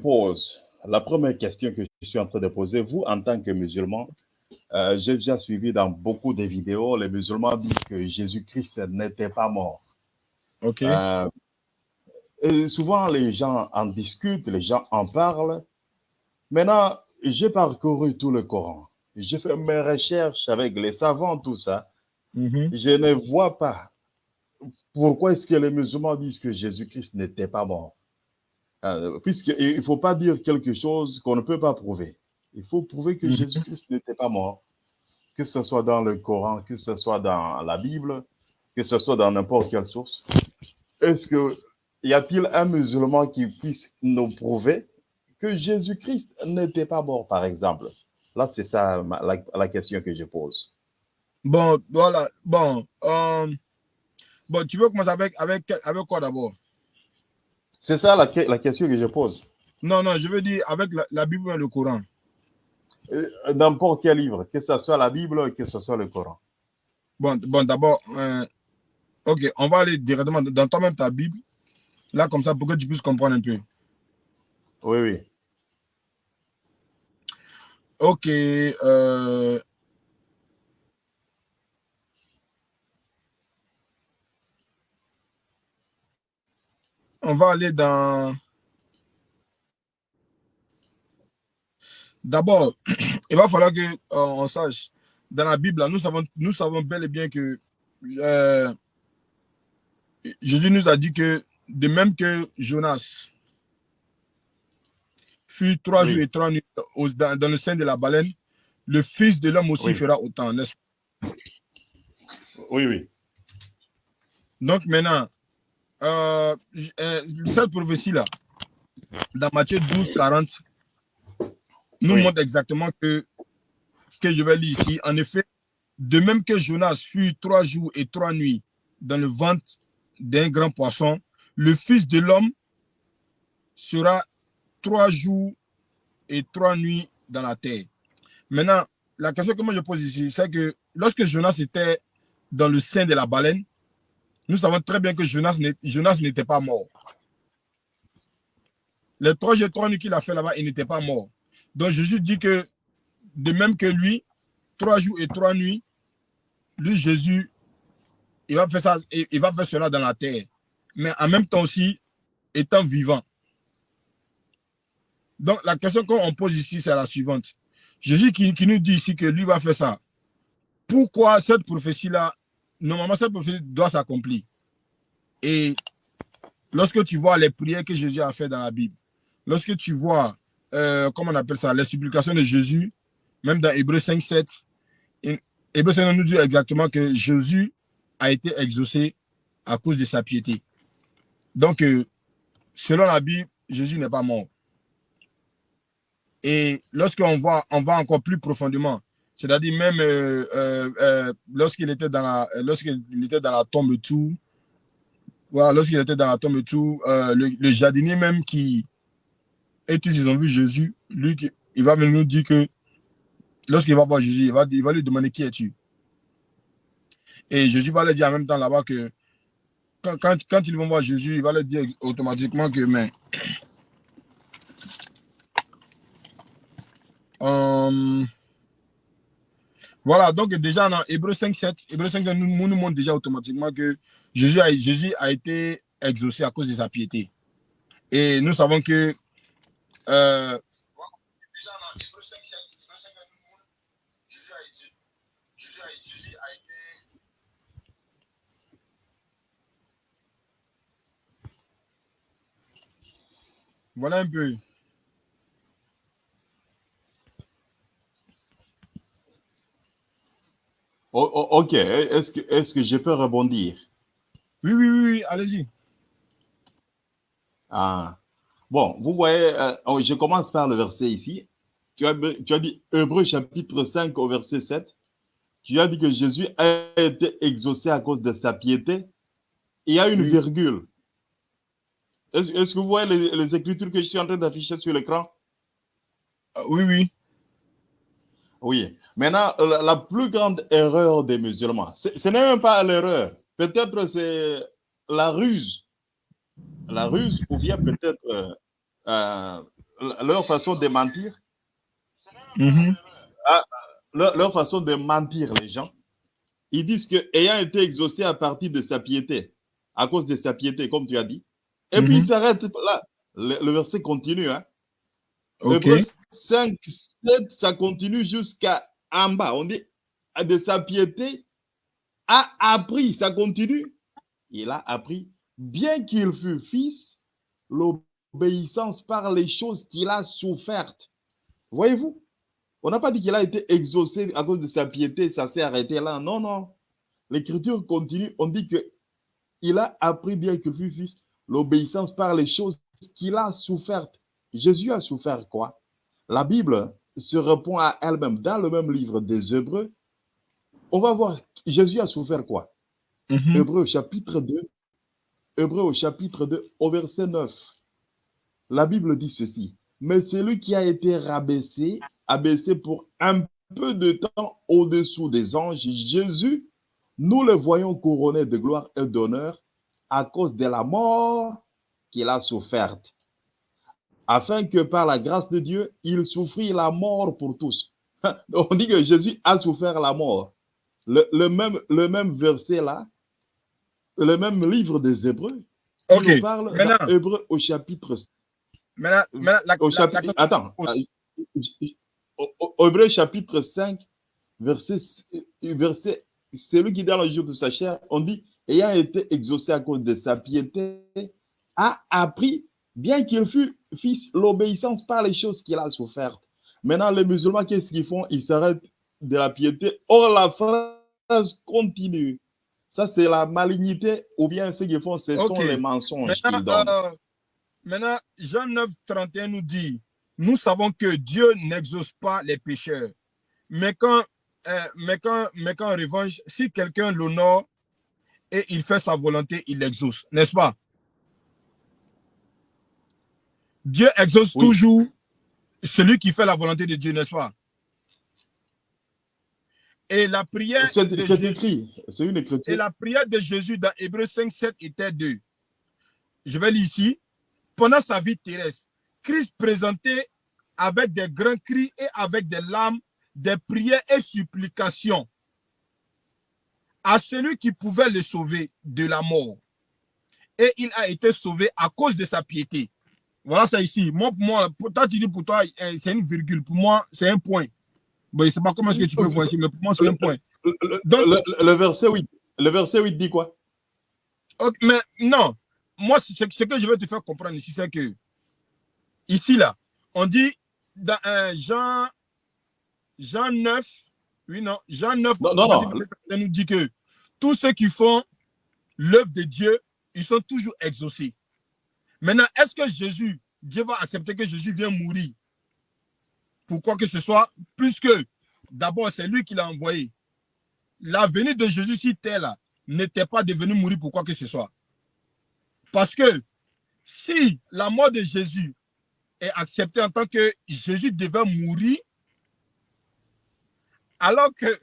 pose, la première question que je suis en train de poser, vous, en tant que musulman, euh, j'ai déjà suivi dans beaucoup de vidéos, les musulmans disent que Jésus-Christ n'était pas mort. Ok. Euh, et souvent, les gens en discutent, les gens en parlent. Maintenant, j'ai parcouru tout le Coran. J'ai fait mes recherches avec les savants, tout ça. Mhm. Je ne vois pas pourquoi est-ce que les musulmans disent que Jésus-Christ n'était pas mort. Euh, Puisqu'il ne faut pas dire quelque chose qu'on ne peut pas prouver. Il faut prouver que Mhm. Jésus-Christ n'était pas mort. Que ce soit dans le Coran, que ce soit dans la Bible, que ce soit dans n'importe quelle source. Est-ce que y a-t-il un musulman qui puisse nous prouver que Jésus-Christ n'était pas mort, par exemple? Là, c'est ça la, la question que je pose. Bon, voilà. Bon, euh, bon tu veux commencer avec, avec, avec quoi d'abord? C'est ça la, la question que je pose. Non, non, je veux dire avec la, la Bible et le Coran. Euh, N'importe quel livre, que ce soit la Bible, que ce soit le Coran. Bon, bon d'abord, euh, ok, on va aller directement dans toi-même ta Bible. Là, comme ça, pour que tu puisses comprendre un peu. Oui, oui. Ok. euh, on va aller dans. D'abord, il va falloir que euh, on sache dans la Bible, là, nous savons, nous savons bel et bien que euh, Jésus nous a dit que de même que Jonas fut trois Oui. jours et trois nuits dans, dans le sein de la baleine, le Fils de l'homme aussi Oui. fera autant, n'est-ce Oui, oui. Donc maintenant, euh, euh, cette prophétie-là, dans Matthieu 12, 40, nous Oui. montre exactement que, que je vais lire ici. En effet, de même que Jonas fut trois jours et trois nuits dans le ventre d'un grand poisson, le Fils de l'homme sera trois jours et trois nuits dans la terre. Maintenant, la question que moi je pose ici, c'est que lorsque Jonas était dans le sein de la baleine, nous savons très bien que Jonas n'était pas mort. Les trois jours et trois nuits qu'il a fait là-bas, il n'était pas mort. Donc Jésus dit que de même que lui, trois jours et trois nuits, lui, Jésus, il va faire ça, il va faire cela dans la terre. Mais en même temps aussi, étant vivant. Donc la question qu'on pose ici, c'est la suivante. Jésus qui nous dit ici que lui va faire ça. Pourquoi cette prophétie-là, normalement cette prophétie doit s'accomplir. Et lorsque tu vois les prières que Jésus a fait dans la Bible, lorsque tu vois, euh, comment on appelle ça, les supplications de Jésus, même dans Hébreu 5, 7, in- Hébreu 5 nous dit exactement que Jésus a été exaucé à cause de sa piété. Donc, euh, selon la Bible, Jésus n'est pas mort. Et lorsqu'on on va encore plus profondément, c'est-à-dire même euh, euh, euh, lorsqu'il était dans la, lorsqu'il était dans la tombe tout, voilà, lorsqu'il était dans la tombe tout, le, jardinier même qui, et tous ils ont vu Jésus, lui, il va venir nous dire que lorsqu'il va voir Jésus, il va, il va lui demander qui es-tu. Et Jésus va lui dire en même temps là-bas que quand, quand, ils vont voir Jésus, il va leur dire automatiquement que, mais, voilà, donc déjà dans Hébreu 5, 7, Hébreu 5 nous, nous montre déjà automatiquement que Jésus a, Jésus a été exaucé à cause de sa piété. Et nous savons que euh, voilà un peu. O- o- ok, est-ce que, est que je peux rebondir? Oui, oui, oui, oui, allez-y. Ah. Bon, vous voyez, euh, oh, je commence par le verset ici. Tu as, tu as dit Hébreu chapitre 5 au verset 7. Tu as dit que Jésus a été exaucé à cause de sa piété. Il y a une Oui. virgule. Est-ce que vous voyez les, les écritures que je suis en train d'afficher sur l'écran? Euh, oui, oui. Oui. Maintenant, la, la plus grande erreur des musulmans, ce n'est même pas l'erreur. Peut-être c'est la ruse. La ruse, ou bien peut-être euh, euh, leur façon de mentir, Mhm. leur, leur façon de mentir les gens, ils disent que ayant été exaucé à partir de sa piété, à cause de sa piété, comme tu as dit, et puis Mhm. il s'arrête là. Le, le verset continue. Hein. 5, 7, ça continue jusqu'à en bas. On dit de sa piété a appris, ça continue. Il a appris, bien qu'il fût fils, l'obéissance par les choses qu'il a souffertes. Voyez-vous, on n'a pas dit qu'il a été exaucé à cause de sa piété, ça s'est arrêté là. Non, non. L'écriture continue, on dit que il a appris, bien qu'il fût fils, l'obéissance par les choses qu'il a souffertes. Jésus a souffert quoi? La Bible se répond à elle-même dans le même livre des Hébreux. On va voir, Jésus a souffert quoi? Mhm. Hébreux chapitre 2, Hébreux au chapitre 2, au verset 9. La Bible dit ceci. Mais celui qui a été rabaissé, abaissé pour un peu de temps au-dessous des anges, Jésus, nous le voyons couronné de gloire et d'honneur à cause de la mort qu'il a soufferte, afin que par la grâce de Dieu, il souffrit la mort pour tous. On dit que Jésus a souffert la mort. Le, le même, le même verset là, le même livre des Hébreux, Ok. nous parle Maintenant, Hébreux au chapitre maintenant, maintenant, la, au la- chapitre, la- attends, au Hébreux chapitre 5, verset, verset, celui qui dans le jour de sa chair, on dit, ayant été exaucé à cause de sa piété, a appris, bien qu'il fût fils, l'obéissance par les choses qu'il a souffertes. Maintenant, les musulmans, qu'est-ce qu'ils font? Ils s'arrêtent de la piété. Or, la phrase continue. Ça, c'est la malignité, ou bien ce qu'ils font, ce sont les mensonges qu'ils maintenant, donnent. euh, maintenant, Jean 9, 31 nous dit, nous savons que Dieu n'exauce pas les pécheurs. Mais quand, euh, mais quand, mais quand en revanche, si quelqu'un l'honore et il fait sa volonté, il l'exauce, n'est-ce pas? Dieu exauce Oui. toujours celui qui fait la volonté de Dieu, n'est-ce pas? Et la prière, C'est de Jésus- écrit, c'est une et écriture. la prière de Jésus dans Hébreu 5, 7 était 2. Je vais lire ici. Pendant sa vie terrestre, Christ présentait avec des grands cris et avec des larmes, des prières et supplications à celui qui pouvait le sauver de la mort. Et il a été sauvé à cause de sa piété. Voilà ça ici. Moi, pour moi, pour toi, tu dis pour toi, euh, c'est une virgule. Pour moi, c'est un point. Bon, je ne sais pas comment est-ce que tu peux voir ici, mais pour moi, c'est un point. Le- Donc- le- le verset 8, le verset 8 dit quoi? Ok, mais non, moi, ce, que je veux te faire comprendre ici, c'est que ici, là, on dit dans euh, Jean, Jean 9, oui, non, Jean 9, Non, non, on non. nous dit que tous ceux qui font l'œuvre de Dieu, ils sont toujours exaucés. Maintenant, est-ce que Jésus, Dieu va accepter que Jésus vienne mourir pour quoi que ce soit, plus que d'abord, c'est lui qui l'a envoyé. La venue de Jésus sur terre, n'était pas de venir mourir pour quoi que ce soit. Parce que si la mort de Jésus est acceptée en tant que Jésus devait mourir, alors que,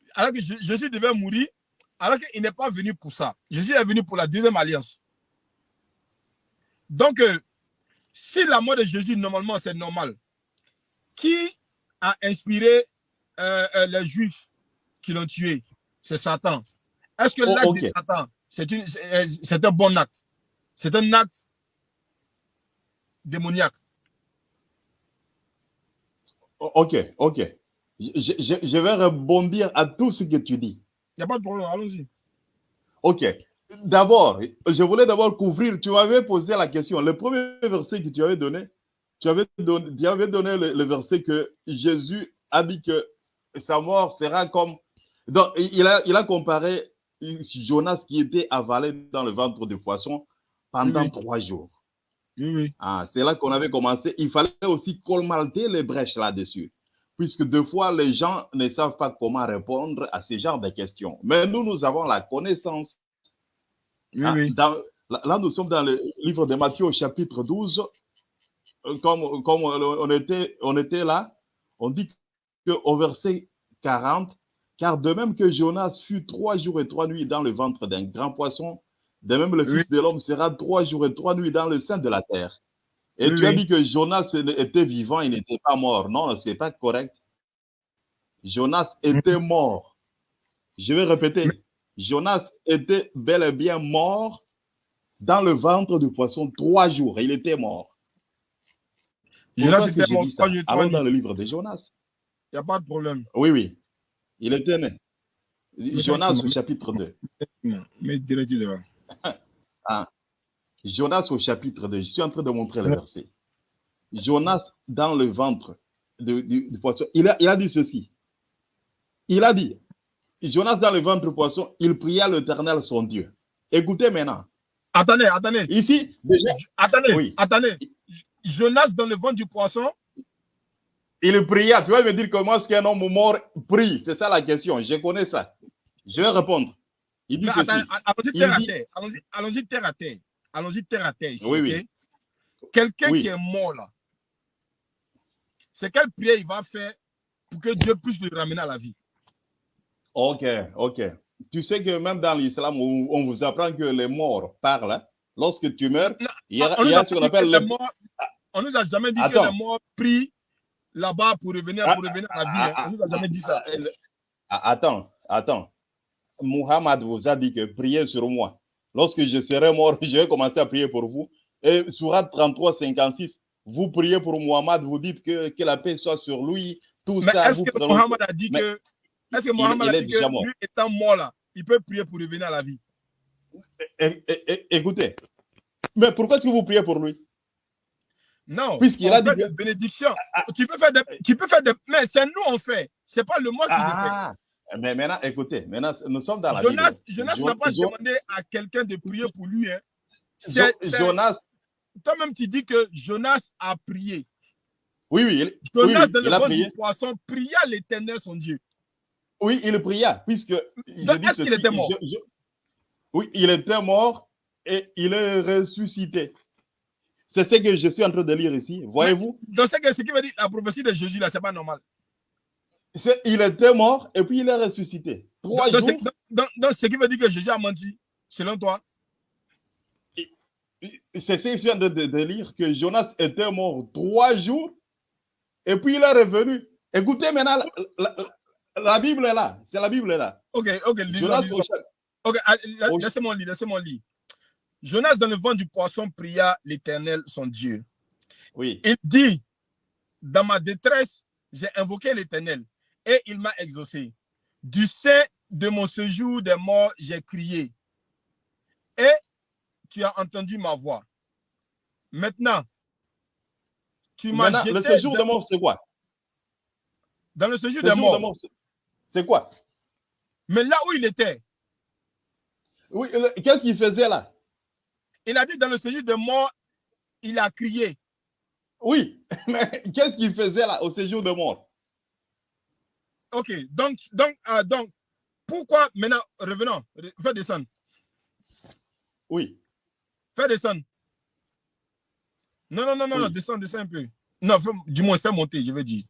alors que Jé- Jésus devait mourir, alors qu'il n'est pas venu pour ça. Jésus est venu pour la deuxième alliance. Donc, euh, si la mort de Jésus, normalement, c'est normal, qui a inspiré euh, euh, les Juifs qui l'ont tué? C'est Satan. Est-ce que Oh, l'acte de Satan, c'est un bon acte? C'est un acte démoniaque. O- Ok, ok. Je, je- je vais rebondir à tout ce que tu dis. Il n'y a pas de problème, allons-y. Ok. D'abord, je voulais d'abord couvrir. Tu m'avais posé la question. Le premier verset que tu avais donné, tu avais donné, tu avais donné le, le verset que Jésus a dit que sa mort sera comme. Donc, il a, il a comparé Jonas qui était avalé dans le ventre du poisson pendant Oui. trois jours. Oui, oui. Ah, c'est là qu'on avait commencé. Il fallait aussi colmater les brèches là-dessus. Puisque deux fois, les gens ne savent pas comment répondre à ce genre de questions. Mais nous, nous avons la connaissance. Oui, Ah, oui. dans- là, nous sommes dans le livre de Matthieu au chapitre 12. Euh, Comme, comme on, était, on était là, on dit qu'au verset 40, car de même que Jonas fut trois jours et trois nuits dans le ventre d'un grand poisson, de même le Oui. Fils de l'homme sera trois jours et trois nuits dans le sein de la terre. Et Oui, tu as dit que Jonas était vivant, il n'était pas mort. Non, c'est pas correct. Jonas était mort. Je vais répéter. Jonas était bel et bien mort dans le ventre du poisson trois jours. Il était mort. Jonas était mort trois jours, Allons dans le livre de Jonas. Il n'y a pas de problème. Oui, oui. Il était né. Mais Jonas au chapitre 2. Non, Mais direct. Jonas au chapitre 2. Je suis en train de montrer le verset. Jonas dans le ventre du, du poisson. Il a, il a dit ceci. Il a dit, Jonas dans le ventre du poisson, il pria l'éternel son Dieu. Écoutez maintenant. Attendez, attendez. Ici, déjà, Attendez, Oui. attendez. Jonas dans le ventre du poisson? il pria. Tu vas me dire comment est-ce qu'un homme mort prie? C'est ça la question. Je connais ça. Je vais répondre. Il dit allons-y terre à dit- terre. Allons-y allons-y terre à terre. Allons-y terre à terre ici. Oui, oui. Quelqu'un Oui. qui est mort là, c'est quelle prière il va faire pour que Dieu puisse le ramener à la vie? Ok, ok. Tu sais que même dans l'islam, on, vous apprend que les morts parlent. hein. Lorsque tu meurs, Non, il y a, on il y nous a a ce qu'on appelle les le... morts- on nous a jamais dit Attends. que les morts prient là-bas pour revenir, Ah, pour revenir à la vie. ah, hein. On nous a jamais dit ça. Ah, ah, Attends, attends. Muhammad vous a dit que priez sur moi. Lorsque je serai mort, je vais commencer à prier pour vous. Et Surat 33, 56, vous priez pour Muhammad, vous dites que, que la paix soit sur lui, tout Mais ça. est-ce que Mohamed a dit Mais que est-ce que Mohamed il est dit que mort. lui étant mort là, il peut prier pour revenir à la vie? É- é- é- Écoutez, mais pourquoi est-ce que vous priez pour lui? Non. Puisqu'il a dit des bénédictions. Tu peux faire des, tu peux faire des, mais c'est nous on fait. C'est pas le moi qui le fait. Ah, mais maintenant, écoutez, maintenant, nous sommes dans la Jonas, Bible. Jonas Jo- n'a pas demandé à quelqu'un de prier pour lui. Hein. Jonas, Toi-même, tu dis que Jonas a prié. oui, oui, il, Jonas, oui, oui, dans le prié. du poisson, pria l'éternel son Dieu. Oui, il pria, puisque. Donc, est-ce qu'il était mort je- je- Oui, il était mort et il est ressuscité. C'est ce que je suis en train de lire ici. Voyez-vous? Donc, ce qui veut dire la prophétie de Jésus, là, c'est pas normal. Il était mort et puis il est ressuscité. Trois Donc, jours. c'est- donc, donc, ce qui veut dire que Jésus a menti, selon toi? C'est ce que je viens de, de- de lire, que Jonas était mort trois jours et puis il est revenu. Écoutez maintenant, la, la- la Bible est là. C'est la Bible est là. Ok, ok, lisons, lisons. Ok, ah, laissez-moi lire, laissez-moi lire. Jonas, dans le ventre du poisson, pria l'éternel son Dieu. Oui. Il dit, dans ma détresse, j'ai invoqué l'éternel et il m'a exaucé. Du sein de mon séjour des morts, j'ai crié. Et tu as entendu ma voix. Maintenant, tu m'as jeté le séjour dans, de mort, c'est quoi? Dans le séjour des morts. de mort, c'est- quoi? Mais là où il était, Oui, qu'est-ce qu'il faisait là? il a dit dans le séjour des morts, il a crié. Oui, mais qu'est-ce qu'il faisait là au séjour de mort? Ok, donc, donc, euh, donc, pourquoi maintenant, revenons, re- fais descendre, Oui. fais descendre. Non, non, non, non, Oui. non, descends, descends un peu. Non, fais- du moins, fais monter, je veux dire.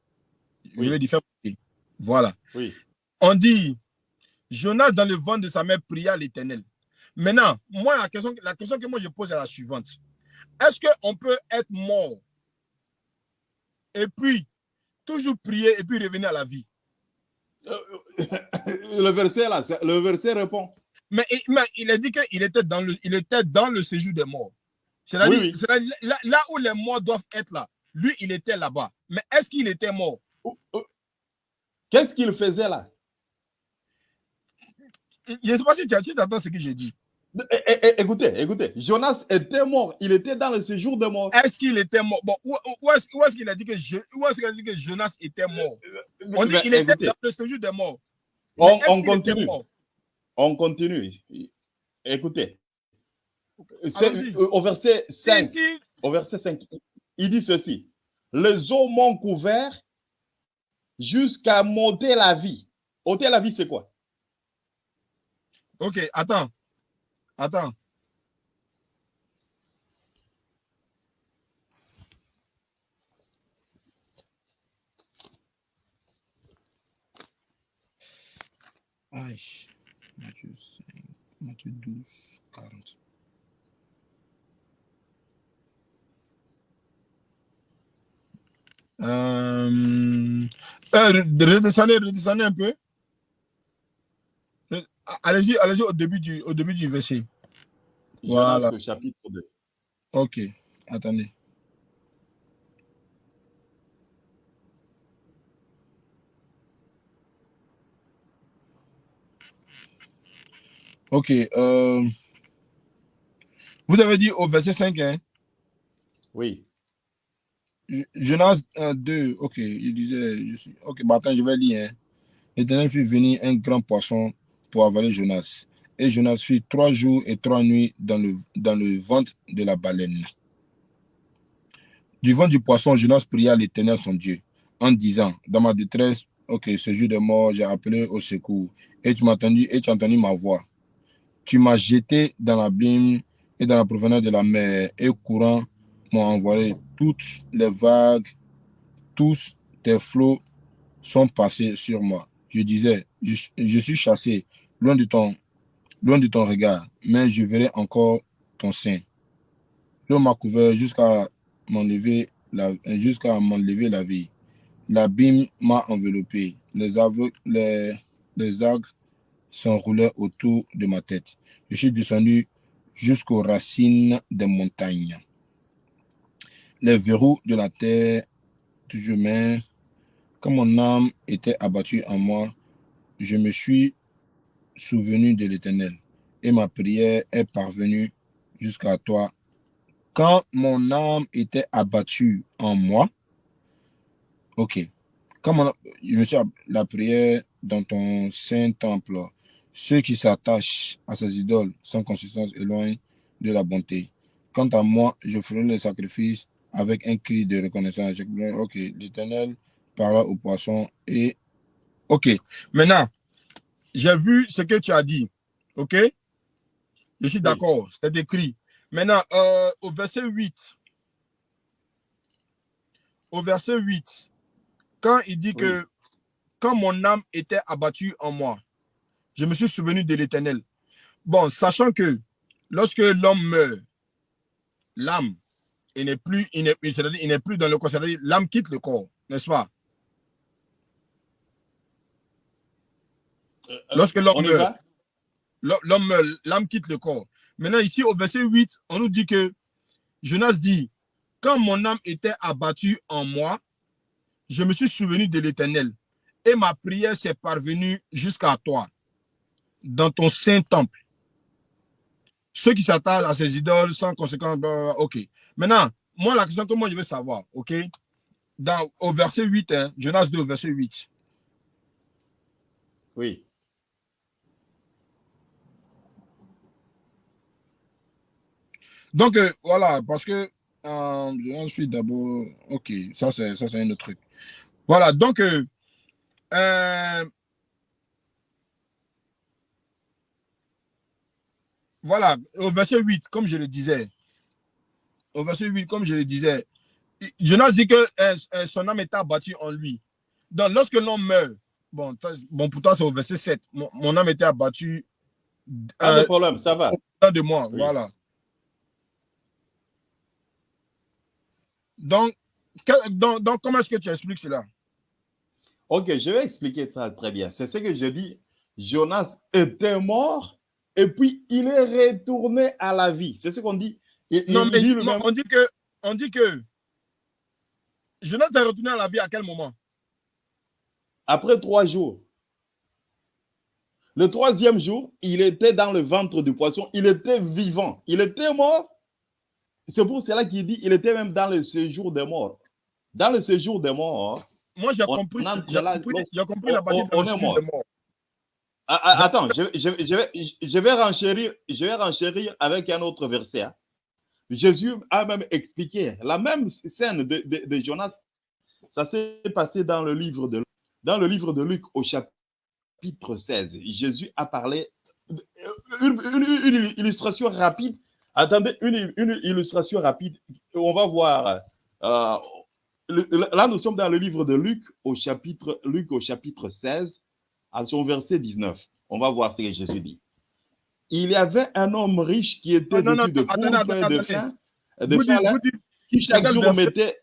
Je Oui. veux dire, fais monter. Voilà. Oui. On dit, Jonas dans le ventre de sa mère pria l'éternel. Maintenant, moi, la question, la question que moi je pose est la suivante. Est-ce qu'on peut être mort et puis toujours prier et puis revenir à la vie? Euh, le verset là, le verset répond. Mais, il- mais il a dit qu'il était dans le, il était dans le séjour des morts. C'est-à-dire, Oui, oui. là, là où les morts doivent être là, lui, il était là-bas. Mais est-ce qu'il était mort? Qu'est-ce qu'il faisait là? Je ne sais pas si tu entends ce que j'ai dit. É- é- é- Écoutez, écoutez, Jonas était mort, il était dans le séjour de mort. Est-ce qu'il était mort? Bon, où, où est-ce qu'il a dit que je, où est-ce qu'il a dit que Jonas était mort? On dit qu'il était dans le séjour des morts. on, continue, mort? On continue. Écoutez, Allons-y. au verset 5, Si, si, au verset 5, il dit ceci. Les eaux m'ont couvert jusqu'à monter la vie. Ôter la vie, c'est quoi? Ok, attends. Attends. Aïe. Matthieu 5, Matthieu 12, 40. Euh, euh, redescendez, redescendez un peu. Allez-y, allez-y au début du, au début du verset. Voilà. chapitre 2. Ok, attendez. Ok. Euh, vous avez dit au verset 5, hein? Oui. Jonas 2, ok, il disait, ok, bah attends, je vais lire. Hein. L'éternel fit venir un grand poisson pour avaler Jonas. Et Jonas fut trois jours et trois nuits dans le, dans le ventre de la baleine. Du ventre du poisson, Jonas pria l'éternel son Dieu en disant, dans ma détresse, ok, ce jour de mort, j'ai appelé au secours. Et tu m'as entendu, et tu as entendu ma voix. Tu m'as jeté dans l'abîme et dans la provenance de la mer, et courant m'ont envoyé toutes les vagues, tous tes flots sont passés sur moi. Je disais, je, suis chassé loin de, ton, loin de ton regard, mais je verrai encore ton sein. L'eau m'a couvert jusqu'à m'enlever la, jusqu'à la vie. L'abîme m'a enveloppé. Les, les, les algues s'enroulaient autour de ma tête. Je suis descendu jusqu'aux racines des montagnes. Les verrous de la terre, toujours même, quand mon âme était abattue en moi, je me suis souvenu de l'Éternel et ma prière est parvenue jusqu'à toi. Quand mon âme était abattue en moi, ok, quand je me suis la prière dans ton saint temple, ceux qui s'attachent à ces idoles sans consistance éloignent de la bonté. Quant à moi, je ferai le sacrifice avec un cri de reconnaissance. Ok, l'Éternel parla au poisson et... Ok, maintenant, j'ai vu ce que tu as dit. Ok? Je suis d'accord, c'est écrit. Maintenant, euh, au verset 8, au verset 8, quand il dit que quand mon âme était abattue en moi, je me suis souvenu de l'éternel. Bon, sachant que lorsque l'homme meurt, l'âme, il n'est plus, il n'est plus dans le corps, l'âme quitte le corps, n'est-ce pas? Euh, euh, lorsque l'homme meurt, l'homme meurt, l'âme quitte le corps. Maintenant, ici, au verset 8, on nous dit que Jonas dit, quand mon âme était abattue en moi, je me suis souvenu de l'éternel et ma prière s'est parvenue jusqu'à toi dans ton saint temple. Ceux qui s'attardent à ces idoles sans conséquence, ok. Maintenant, moi, la question que moi je veux savoir, ok, dans, au verset 8, hein, Jonas 2, verset 8. Oui. Donc, euh, voilà, parce que euh, je suis d'abord, ok, ça c'est un autre truc. Voilà, donc, euh, euh Voilà, au verset 8, comme je le disais, au verset 8, comme je le disais, Jonas dit que son âme est abattue en lui. Donc, lorsque l'homme meurt, bon, bon pour toi, c'est au verset 7, mon, âme était abattue. Pas de problème, ça va. De moi, voilà. Donc, donc, donc comment est-ce que tu expliques cela? Ok, je vais expliquer ça très bien. C'est ce que je dis. Jonas était mort et puis il est retourné à la vie. C'est ce qu'on dit. non, mais on, dit que, on dit que Jonathan est retourné à la vie à quel moment? Après trois jours. Le troisième jour, il était dans le ventre du poisson. Il était vivant. Il était mort. C'est pour cela qu'il dit il était même dans le séjour des morts. Dans le séjour des morts. Moi, j'ai compris, compris, la partie de séjour des morts. Ah, ah, attends, je, vais, renchérir, je vais renchérir avec un autre verset. Hein. Jésus a même expliqué la même scène de, Jonas. Ça s'est passé dans le livre de dans le livre de Luc au chapitre 16. Jésus a parlé une, illustration rapide. Attendez, une, illustration rapide. On va voir. Euh, là, nous sommes dans le livre de Luc au chapitre Luc au chapitre 16 à son verset 19. On va voir ce que Jésus dit. Il y avait un homme riche qui était non, non, de pauvre et de faim, de qui chaque jour mettait...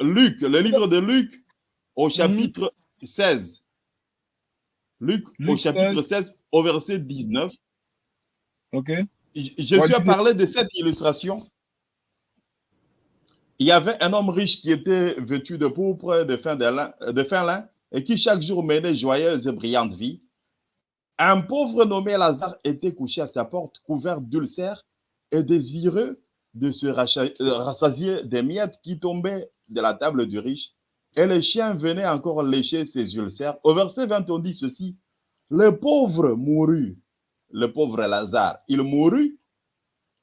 Luc, le livre de Luc, au chapitre 16. Luc, au chapitre 16. 16, au verset 19. Ok. À dis- parler de cette illustration. Il y avait un homme riche qui était vêtu de pourpre, de fin de lin, de fin lin, et qui chaque jour menait joyeuse et brillante vie. Un pauvre nommé Lazare était couché à sa porte, couvert d'ulcères et désireux de se euh, rassasier des miettes qui tombaient de la table du riche. Et les chiens venaient encore lécher ses ulcères. Au verset 20, on dit ceci. Le pauvre mourut, le pauvre Lazare, il mourut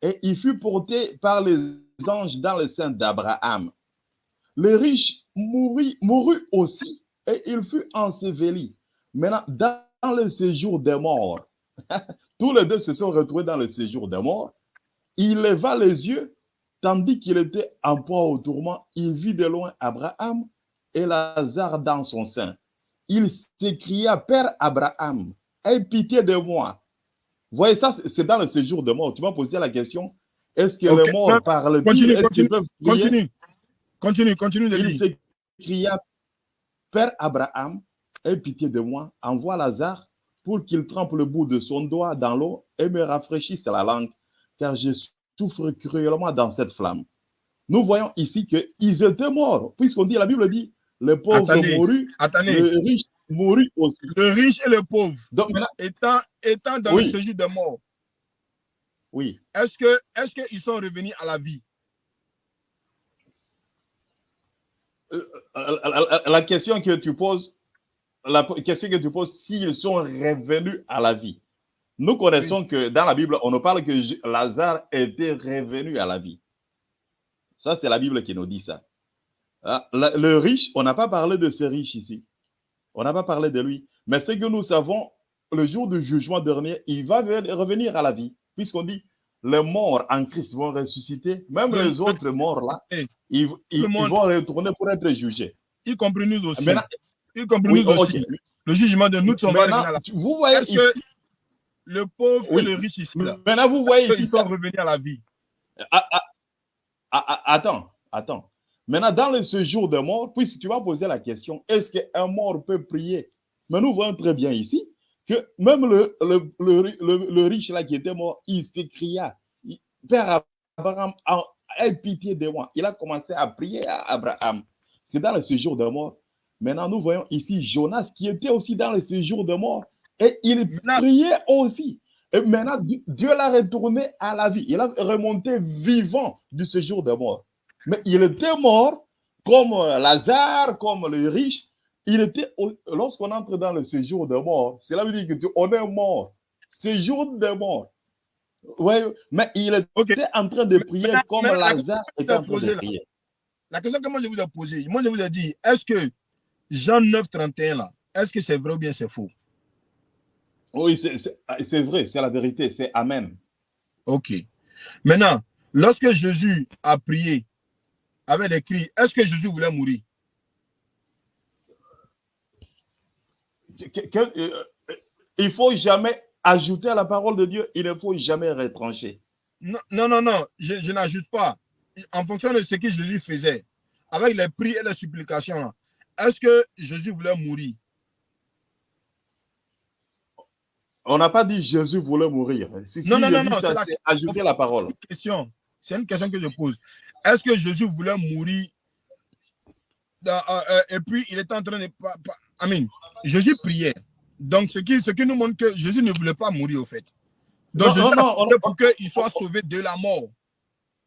et il fut porté par les anges dans le sein d'Abraham. Le riche mourut, aussi et il fut enseveli. Maintenant, dans le séjour des morts, tous les deux se sont retrouvés dans le séjour des morts. Il leva les yeux, tandis qu'il était en proie au tourment, il vit de loin Abraham et Lazare dans son sein. Il s'écria, Père Abraham, aie pitié de moi. Vous voyez, ça, c'est dans le séjour des morts. Tu m'as posé la question, est-ce que Ok. les morts parlent Continue, continue, Continue. Continue, continue de il lire. s'écria, Père Abraham, aie pitié de moi, envoie Lazare pour qu'il trempe le bout de son doigt dans l'eau et me rafraîchisse la langue, car je souffre cruellement dans cette flamme. Nous voyons ici qu'ils étaient morts, puisqu'on dit, la Bible dit, le pauvre mourut, le riche mourut aussi. Le riche et le pauvre Donc maintenant, étant, étant dans Oui. le séjour de mort, oui, est-ce qu'ils sont revenus à la vie? La, la- la question que tu poses, la question que tu poses, s'ils sont revenus à la vie. Nous connaissons que dans la Bible, on nous parle que Lazare était revenu à la vie. Ça, c'est la Bible qui nous dit ça. Ah, Le riche, on n'a pas parlé de ce riche ici. On n'a pas parlé de lui. Mais ce que nous savons, le jour du jugement dernier, il va ve- revenir à la vie. Puisqu'on dit, les morts en Christ vont ressusciter. Même Le- les autres morts là, ils, ils- ils vont retourner pour être jugés. Y compris nous aussi. Maintenant, Y compris oui, nous ok. aussi. Le jugement de nous, on va revenir à la tu- vous voyez ici, que le pauvre Oui. et le riche ici, là, maintenant vous voyez ici, sont revenus à la vie ah, ah, ah, attends, attends. Maintenant, dans le séjour des morts, puisque tu vas poser la question, est-ce qu'un mort peut prier? Mais nous voyons très bien ici que même le, le, le, riche là qui était mort, il s'écria, Père Abraham, aie pitié de moi. Il a commencé à prier à Abraham. C'est dans le séjour des morts. Maintenant, nous voyons ici Jonas qui était aussi dans le séjour des morts et il priait aussi. Et maintenant, Di- Dieu l'a retourné à la vie. Il a remonté vivant du séjour des morts. Mais il était mort comme Lazare, comme le riche. Il était, lorsqu'on entre dans le séjour des morts, cela veut dire que tu, on est mort. Séjour des morts. Ouais, mais il était en train de prier comme Lazare était en train de là. prier. La question que moi je vous ai posée, moi je vous ai dit, est-ce que Jean 9, 31 là, est-ce que c'est vrai ou bien c'est faux? Oui, c'est vrai, c'est la vérité, c'est Amen. Ok. Maintenant, lorsque Jésus a prié avec les cris, est-ce que Jésus voulait mourir? Euh, il faut jamais ajouter à la parole de Dieu, il ne faut jamais retrancher. Non, non, non, non, je, je n'ajoute pas. En fonction de ce que Jésus faisait, avec les prières et les supplications, est-ce que Jésus voulait mourir? On n'a pas dit Jésus voulait mourir. Si, Non, si non, non, non, c'est ajouter la parole. C'est une question que je pose. Est-ce que Jésus voulait mourir dans- euh, euh, et puis il était en train de. Amen. Jésus priait. Donc, ce qui, ce qui nous montre que Jésus ne voulait pas mourir, au fait. Donc, Non, Jésus non, a non, on- prié pour qu'il soit sauvé de la mort.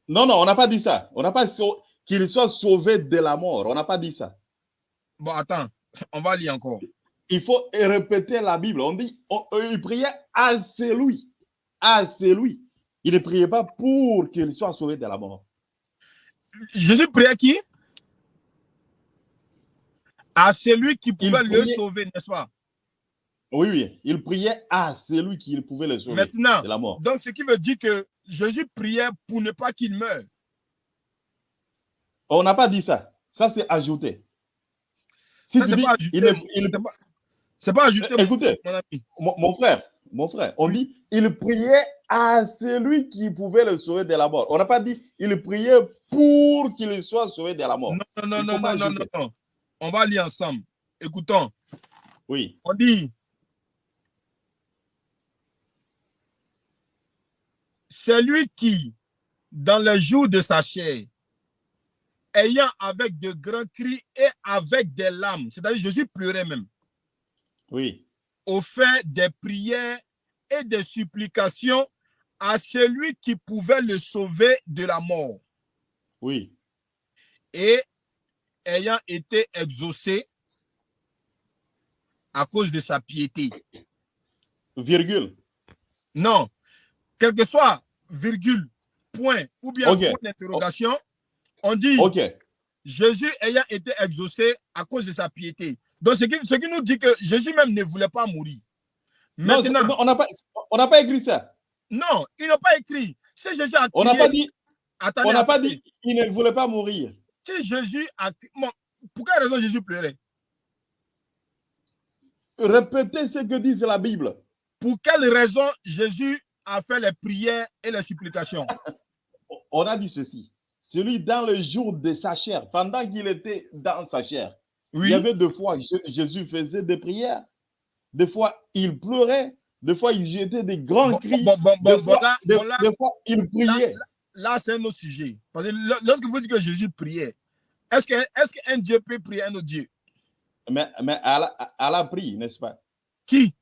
Non, non, on n'a pas dit ça. On n'a pas dit qu'il soit sauvé de la mort. On n'a pas dit ça. Bon, attends, on va lire encore. Il faut répéter la Bible. On dit, on- euh, il priait à celui. À celui. Il ne priait pas pour qu'il soit sauvé de la mort. Jésus priait à qui? À celui qui pouvait le sauver, n'est-ce pas? Oui, oui. Il priait à celui qui pouvait le sauver Maintenant, de la mort. donc ce qui veut dire que Jésus priait pour ne pas qu'il meure. On n'a pas dit ça. Ça, c'est ajouté. Si Ça, tu c'est dis, pas ajouté. il C'est pas, c'est pas ajouté, écoutez, mon ami. mon, mon frère, mon frère, on dit, il priait à celui qui pouvait le sauver de la mort. On n'a pas dit, il priait pour qu'il soit sauvé de la mort. Non, non, non, non, non, non. On va lire ensemble. Écoutons. Oui, On dit Celui qui, dans les jours de sa chair, ayant avec de grands cris et avec des larmes, c'est-à-dire Jésus pleurait même, oui, offert des prières et des supplications à celui qui pouvait le sauver de la mort. Oui, et ayant été exaucé à cause de sa piété. virgule. Non, quel que soit virgule, point ou bien Ok. point d'interrogation, on dit Jésus ayant été exaucé à cause de sa piété. Donc, ce qui, ce qui nous dit que Jésus même ne voulait pas mourir. C'est- Maintenant, non, on n'a pas, pas écrit ça. non, ils n'ont pas écrit. Si Jésus a On n'a crié- pas dit, attendez, on n'a pas dit, il ne voulait pas mourir. Si Jésus a bon, pour quelle raison Jésus pleurait? Répétez ce que dit la Bible. Pour quelle raison Jésus a fait les prières et les supplications? On a dit ceci. Celui dans le jour de sa chair, pendant qu'il était dans sa chair, Oui. il y avait deux fois, Jésus faisait des prières. Des fois, il pleurait. Des fois, il jetait des grands Bon, cris. bon, bon, bon, des, fois, là, des- bon, là, des fois, il priait. là, c'est un autre sujet. Parce que lo- lorsque vous dites que Jésus priait, est-ce qu'un Dieu peut prier un autre Dieu? Mais, mais Allah, Allah prie, n'est-ce pas? Qui?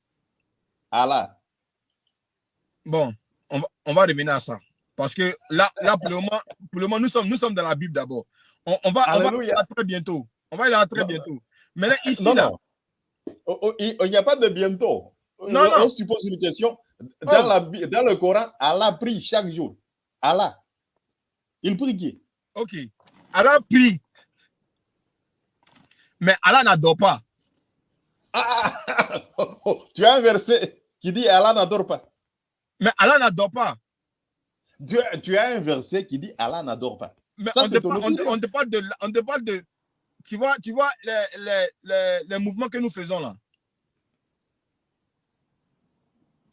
Allah. Bon, on va, on va revenir à ça. Parce que là, là pour, le moment, pour le moment, nous sommes, nous sommes dans la Bible d'abord. On, on va, on va y aller très bientôt. On va y aller très Non, bientôt. Maintenant, ici, Non, là, non. Oh, oh, Il n'y a pas de bientôt. Non, non. On se pose une question. Dans, Oh. la dans le Coran, Allah prie chaque jour. Allah. Il prie qui? Ok. Allah prie. Mais Allah n'adore pas. Ah, ah, ah, oh, Tu as un verset qui dit Allah n'adore pas. Mais Allah n'adore pas. Tu, as- tu as un verset qui dit Allah n'adore pas. Mais Ça, on, te parle, on, te- opinion. on te parle de, on te parle de, tu vois, tu vois les, les, les, les mouvements que nous faisons là.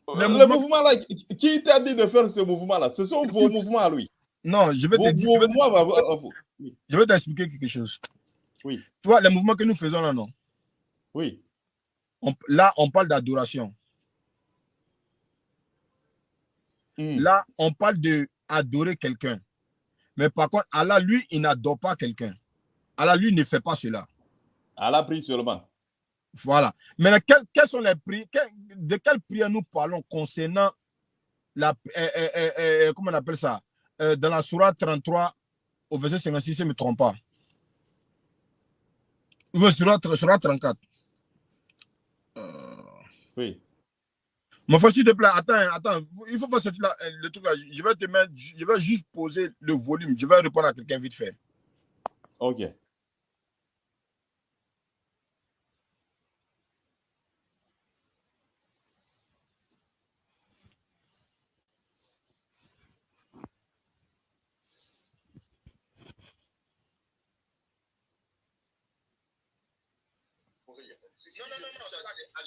Le Le mouvement- mouvement là, qui- t'a dit de faire ce mouvement-là? Ce sont vos mouvements à lui. Non, je vais te dire, je vais te- je vais t'expliquer quelque chose. Oui. Tu vois, les mouvements que nous faisons là, non? Oui. On- là, on parle d'adoration. Hmm. Là, on parle de adorer quelqu'un. Mais par contre, Allah, lui, il n'adore pas quelqu'un. Allah, lui, ne fait pas cela. Allah prie seulement. Voilà. Maintenant, quelles, quelles sont les prières De quelles prières nous parlons concernant la. euh, euh, euh, comment on appelle ça? Euh, Dans la Surah 33, au verset 56, si je ne me trompe pas. Ou Surah 34. Euh, Oui. Mon frère, s'il te plaît, attends, attends. Il faut pas sortir là, euh, le truc là. Je vais te mettre, je vais juste poser le volume. Je vais répondre à quelqu'un vite fait. Ok.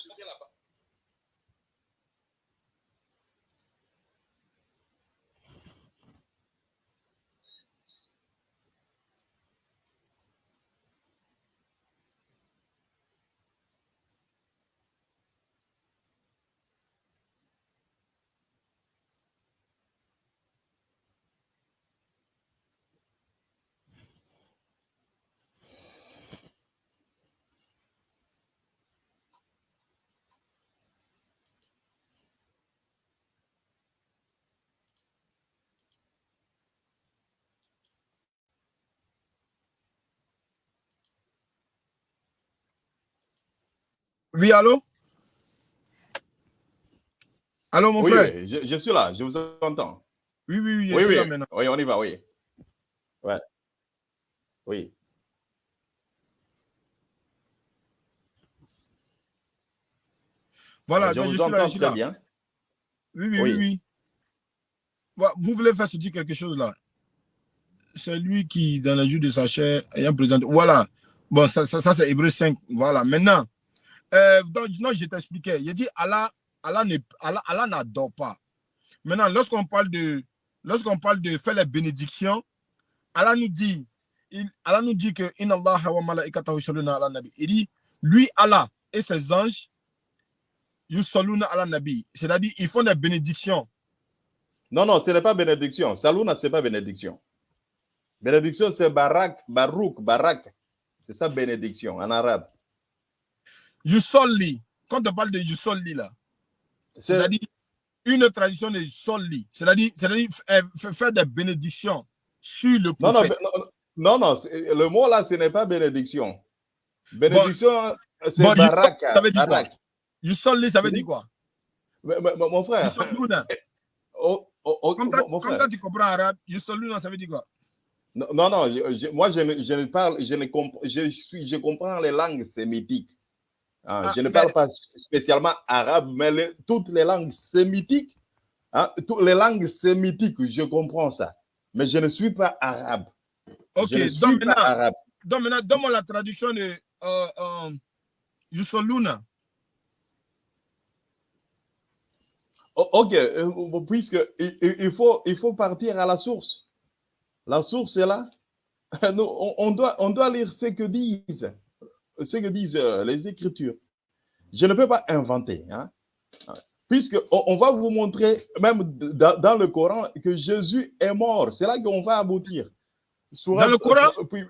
sudah lah pak Oui, allô? Allô, mon Oui, frère? oui, je, je suis là, je vous entends. Oui, oui, oui, je Oui, suis oui, là maintenant. oui, on y va, oui. Ouais. Oui. Voilà, je donc vous je suis là, je suis très là. bien. Oui, oui, Oui. oui, Vous voulez faire se dire quelque chose là? C'est lui qui, dans les jours de sa chair, ayant présenté. Voilà. Bon, ça, ça, ça, c'est Hébreu 5. Voilà. Maintenant, euh, donc, non, je t'expliquais. Il dit Allah, Allah n'adore pas. Maintenant, lorsqu'on parle de lorsqu'on parle de faire les bénédictions, Allah nous dit, Allah nous dit que Allah. Il dit, lui, Allah et ses anges, ala nabi. C'est-à-dire, ils font des bénédictions. Non, non, ce n'est pas bénédiction. Saluna, ce n'est pas bénédiction. Bénédiction, c'est barak, barouk, barak. C'est ça, bénédiction, en arabe. Yusolli. Quand on parle de Yusolli, là, C'est c'est-à-dire une tradition de Yusolli. C'est-à-dire f- faire des bénédictions sur le Non, non, prophète. non, non, non, le mot là, ce n'est pas bénédiction. Bénédiction, c'est bon, barak. ça veut dire quoi? Yusolli, ça veut dire quoi? Mais- mais- mais mon frère, Yusalluna. oh, oh, oh, Comme toi, mon comme frère. toi, tu comprends arabe, Yusalluna, ça veut dire quoi? Non, non, je- moi je ne, je ne parle, je ne comp- je suis, je comprends les langues sémitiques. Hein, Ah, je ne mais- parle pas spécialement arabe, mais toutes les langues sémitiques, hein, toutes les langues sémitiques, je comprends ça. Mais je ne suis pas arabe. Ok, je ne donc pas maintenant, arabe. donc maintenant, donne-moi la traduction de euh, euh, ok, euh, puisque il, il- il faut, il faut partir à la source. La source est là. Nous, on, on doit, on doit lire ce que disent, ce que disent euh, les Écritures. Je ne peux pas inventer, hein. Puisque on, on va vous montrer, même dans, le Coran, que Jésus est mort. C'est là qu'on va aboutir. Dans le Coran? puis-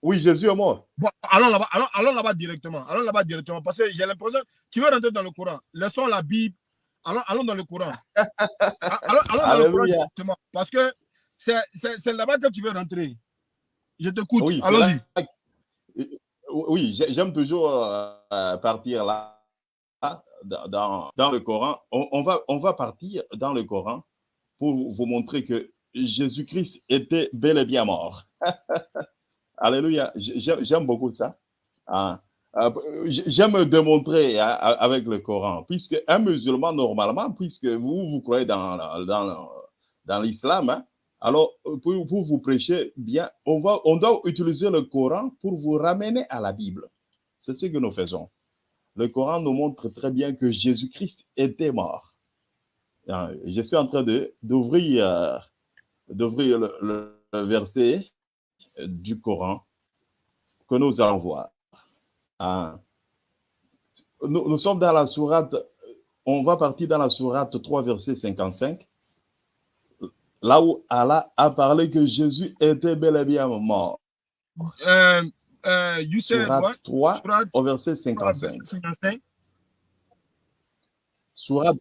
Oui, Jésus est mort. Bon, allons là-bas, allons, directement. Allons là-bas directement. Parce que j'ai l'impression tu veux rentrer dans le Coran. Laissons la Bible. Allons, allons dans le Coran. Allons, allons dans le Coran directement. Parce que c'est, là-bas que tu veux rentrer. Je t'écoute. Oui, Allons-y. Oui, j'ai- j'aime toujours euh, partir là, dans, le Coran. On, va, partir dans le Coran pour vous montrer que Jésus-Christ était bel et bien mort. Alléluia. J'ai- J'aime beaucoup ça. Ah, euh, J'aime démontrer hein, avec le Coran, puisque un musulman, normalement, puisque vous, vous croyez dans, dans, dans l'islam, hein, alors, pour, pour, vous prêcher bien, on, doit utiliser le Coran pour vous ramener à la Bible. C'est ce que nous faisons. Le Coran nous montre très bien que Jésus-Christ était mort. Je suis en train d'ouvrir euh, d'ouvrir le, verset du Coran que nous allons voir. Ah. Nous, nous sommes dans la sourate, on va partir dans la sourate 3, verset 55 là où Allah a parlé que Jésus était bel et bien mort. Euh, euh, Surat what? 3 Surat au verset 55. 55. Surat,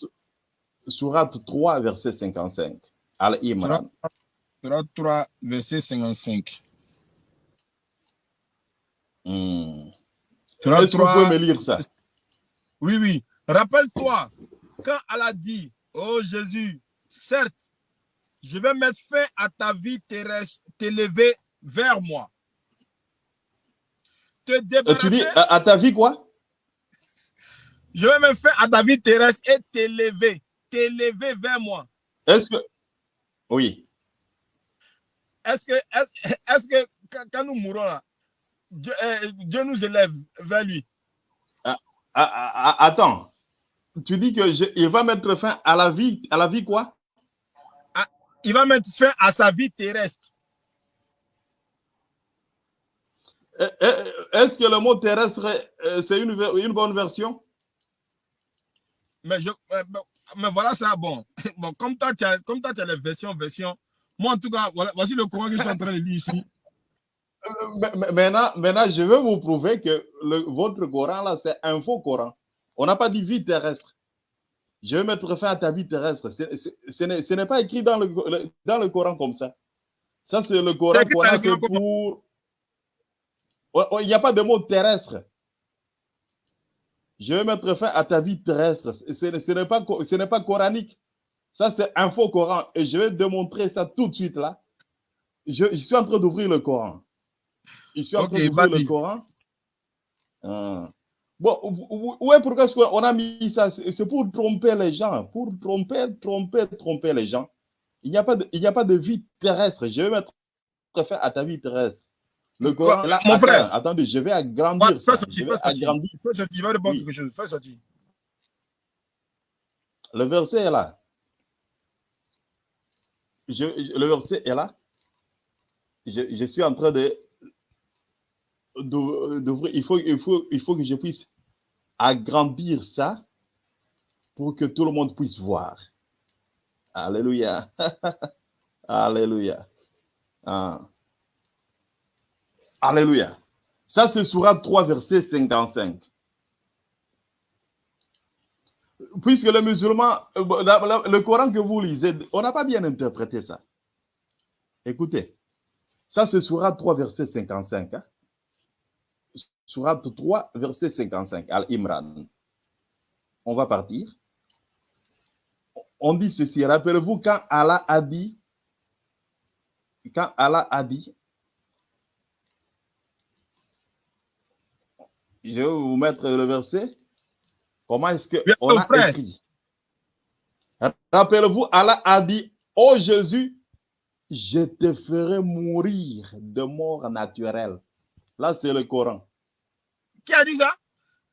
Surat 3, verset 55. Al-Imran. Surat 3, verset 55. Hmm. Est-ce que vous 3, pouvez me lire ça? Oui, oui. Rappelle-toi, quand Allah dit, oh Jésus, certes, je vais mettre fin à ta vie terrestre, t'élever vers moi. Te Euh, débarrasser. Tu dis à, à ta vie quoi? Je vais mettre fin à ta vie terrestre et t'élever, t'élever vers moi. Est-ce que. Oui. Est-ce que, est-ce est que quand, quand nous mourrons là, Dieu, euh, Dieu nous élève vers lui? Ah, ah, ah, attends. Tu dis que je, il va mettre fin à la vie, à la vie quoi? Il va mettre fin à sa vie terrestre. Est-ce que le mot terrestre, c'est une, une, bonne version? Mais, je, mais voilà ça, bon. bon comme toi, tu as, comme toi, tu as les versions, versions. Moi, en tout cas, voilà, voici le courant que je suis en train de lire ici. Maintenant, maintenant, je vais vous prouver que le, votre Coran, là, c'est un faux Coran. On n'a pas dit vie terrestre. Je vais mettre fin à ta vie terrestre. Ce n'est pas écrit dans le, le, dans le Coran comme ça. Ça, c'est le Coran qu'on a fait pour. Il n'y a pas de mot terrestre. Je vais mettre fin à ta vie terrestre. Ce, ce n'est pas, ce pas coranique. Ça, c'est un faux Coran. Et je vais démontrer ça tout de suite là. Je, je suis en train d'ouvrir le Coran. Je suis en train okay, d'ouvrir le Coran. Ah. Bon, ouais, pourquoi est-ce qu'on a mis ça? C'est pour tromper les gens, pour tromper, tromper, tromper les gens. Il n'y a, pas de, il n'y a pas de vie terrestre. Je vais mettre fin à ta vie terrestre. Le Coran, là, mon attends, frère. Attendez, je vais agrandir ouais, ça. Sortir, je vais agrandir. Je répondre oui. quelque chose. Le verset est là. Je, le verset est là. je, suis en train de, Il faut, il, faut, il faut que je puisse agrandir ça pour que tout le monde puisse voir. Alléluia. Alléluia. Ah. Alléluia. Ça, c'est Surat 3, verset 55. Puisque le musulman, euh, le Coran que vous lisez, on n'a pas bien interprété ça. Écoutez, ça c'est Surat 3, verset 55. Hein? Surat 3, verset 55, Al-Imran. On va partir. On dit ceci, rappelez-vous quand Allah a dit, quand Allah a dit, je vais vous mettre le verset. Comment est-ce qu'on a écrit? Rappelez-vous, Allah a dit, oh Jésus, je te ferai mourir de mort naturelle. Là, c'est le Coran. Qui a dit ça?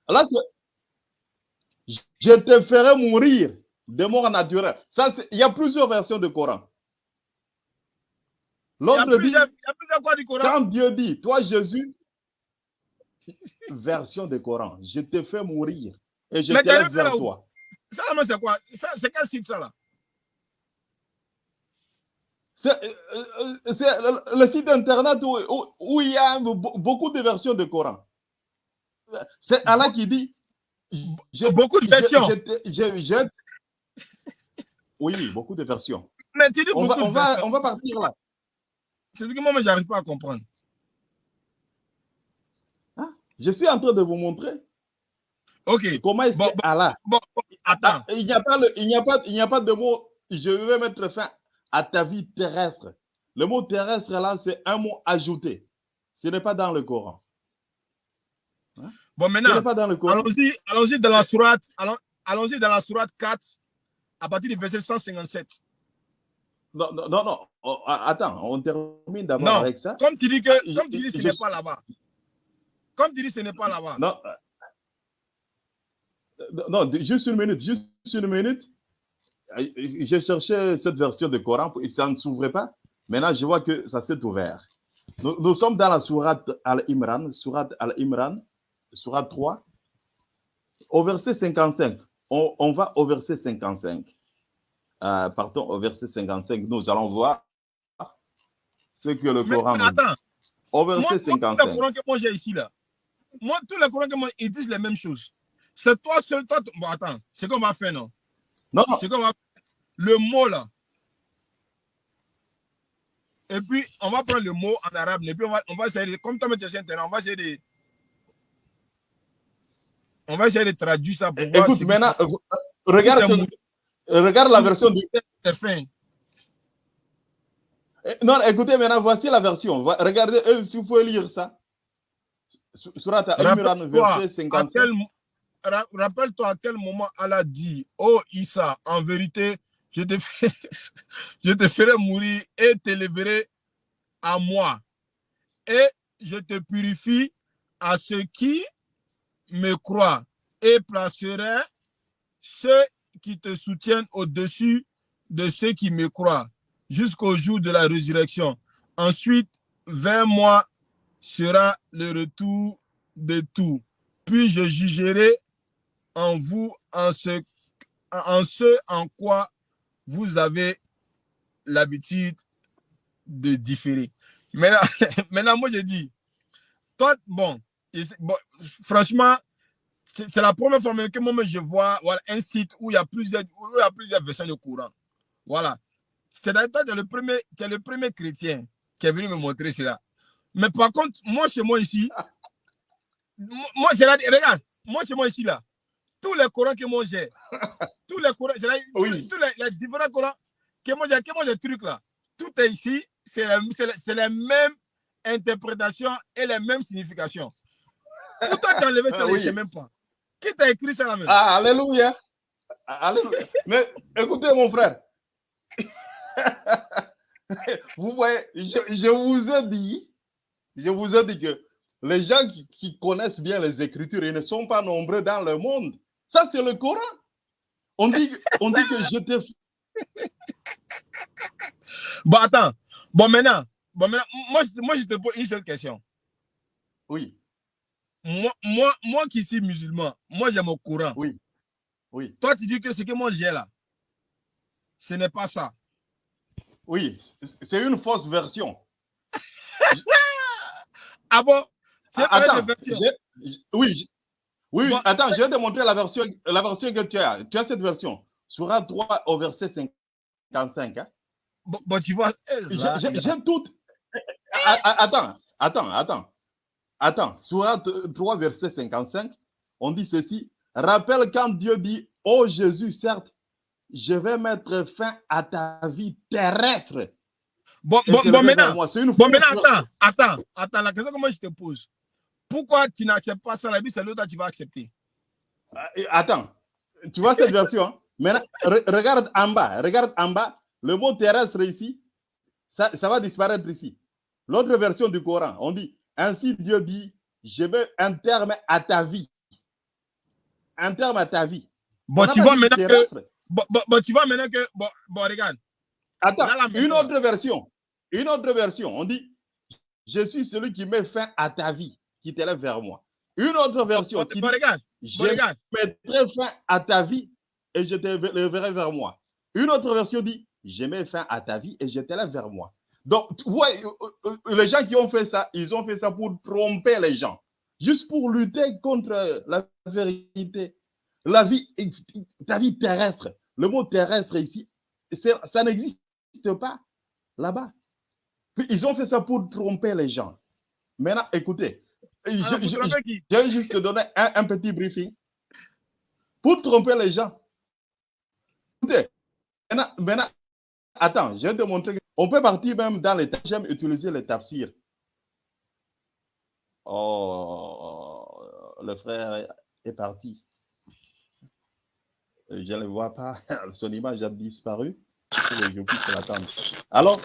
Là, je te ferai mourir de mort naturelle. Ça, il y a plusieurs versions du Coran. L'autre dit, il y a plusieurs quoi du Coran? quand Dieu dit, toi Jésus, version du Coran. Je te fais mourir et je te vers toi. Ça, c'est quoi? C'est quel site, ça, là? C'est euh, euh, le, site internet où, il y a beaucoup de versions de Coran. C'est Allah qui dit. beaucoup de versions. oui, beaucoup de versions. Mais tu dis on, va, on, va, on va partir là. C'est que moi, je n'arrive pas à comprendre. Je suis en train de vous montrer. Ok. Comment est-ce que Allah. attends. Il n'y a, pas il a, pas, il a pas de mot. Je vais mettre fin à ta vie terrestre. Le mot terrestre là, c'est un mot ajouté. Ce n'est pas dans le Coran. Hein? Bon, maintenant, allons-y allons dans la sourate, allons-y dans la sourate 4, à partir du verset 157. Non, non, non, oh, attends, on termine d'abord avec ça. Comme tu dis que, comme tu dis, ce n'est pas là-bas. Comme tu dis, ce n'est pas là-bas. Non. Non, juste une minute, juste une minute. J'ai cherché cette version de Coran et ça ne s'ouvrait pas. Maintenant, je vois que ça s'est ouvert. Nous, sommes dans la sourate Al-Imran, sourate Al-Imran, sourate 3, au verset 55. On, va au verset 55. Euh, pardon, au verset 55, nous allons voir ce que le Coran mais, attends. Au verset 55. le Coran que moi j'ai ici là, moi, tous les courants que moi, ils disent les mêmes choses. C'est toi seul, toi. Bon, attends, c'est qu'on va faire, non? Non. C'est qu'on va Le mot là. Et puis, on va prendre le mot en arabe. Et puis, on va, on va essayer de, comme toi, tu es on va essayer de. On va essayer de traduire ça pour voir. Écoute, maintenant, euh, regarde, regarde la version du. Eh, non, écoutez, maintenant, voici la version. Regardez, euh, si vous pouvez lire ça. Rappelle-toi à quel moment Allah dit Oh Issa, en vérité, je te, je te ferai mourir et t'élèverai à moi. Et je te purifie à ceux qui me croient et placerai ceux qui te soutiennent au-dessus de ceux qui me croient jusqu'au jour de la résurrection. Ensuite, vers moi sera le retour de tout. Puis je jugerai en vous en ce, en ce en quoi vous avez l'habitude de différer. Maintenant, maintenant, moi, je dis, toi, bon, franchement, c'est la première fois que moi, je vois voilà, un site où il y a plusieurs, où il y a plusieurs versions de courant. Voilà. C'est le premier, es le premier chrétien qui est venu me montrer cela. Mais par contre, moi, chez moi ici, moi, j'ai regarde, moi, chez moi ici, là, tous les courants que moi j'ai, tous les courants, oui. tous, les, différents courants que moi j'ai, que moi j'ai trucs là, tout est ici, c'est la, la, même interprétation et les mêmes significations. Tu as enlevé ça, ah, oui. je ne sais même pas. Qui t'a écrit ça là même Ah, alléluia. Alléluia. Mais écoutez, mon frère. vous voyez, je, je vous ai dit je vous ai dit que les gens qui, connaissent bien les Écritures, ils ne sont pas nombreux dans le monde. Ça, c'est le Coran. On dit, on dit que je te... Bon, attends. Bon, maintenant, Bon, maintenant, moi, moi, je te pose une seule question. Oui, Moi, moi, moi qui suis musulman, moi, j'ai mon Coran. oui, oui, Toi, tu dis que ce que moi j'ai là, ce n'est pas ça. oui. C'est- une fausse version. Ah bon? Ah, Attends, version. oui, oui, Bon. attends, je vais te montrer la version, la version que tu as. Tu as cette version. Surat 3 au verset 55. hein. Bon, bon, tu vois, eh, J'ai- là, J'ai là. j'ai tout. A- a- Attends, attends, attends. Attends, Surat 3, verset 55, on dit ceci. Rappelle quand Dieu dit, oh Jésus, certes, je vais mettre fin à ta vie terrestre. Bon, bon, bon, maintenant, bon, maintenant, attends, attends, attends, la question que moi je te pose. Pourquoi tu n'acceptes pas ça, la Bible, c'est l'autre que tu vas accepter. Euh, Attends, tu vois cette version hein? Maintenant, re- regarde en bas, regarde en bas, le mot terrestre ici, ça, ça va disparaître ici. L'autre version du Coran, on dit, ainsi Dieu dit, je mets un terme à ta vie. Un terme à ta vie. Bon, tu vois maintenant que, bon, tu vois maintenant que, bon, bon, regarde. Attends, Là, là, une autre version. Une autre version, on dit, je suis celui qui met fin à ta vie, qui t'élève vers moi. Une autre version Bon, qui dit, regarde, je regarde. mettrai fin à ta vie et je te leverai vers moi. Une autre version dit, je mets fin à ta vie et je t'élève vers moi. Donc, tu vois, euh, euh, euh, les gens qui ont fait ça, ils ont fait ça pour tromper les gens, juste pour lutter contre la vérité. La vie, ta vie terrestre, le mot terrestre ici, ça n'existe pas là-bas. Ils ont fait ça pour tromper les gens. Maintenant, écoutez, je- Alors, je- vous je- trouvez qui? je vais juste te donner un, un petit briefing pour tromper les gens. Écoutez, maintenant, maintenant, attends, je vais te montrer. On peut partir même dans les tafsirs. J'aime utiliser les tafsirs. Oh, le frère est parti. Je ne le vois pas. Son image a disparu. Je puisse l'attendre. Alors,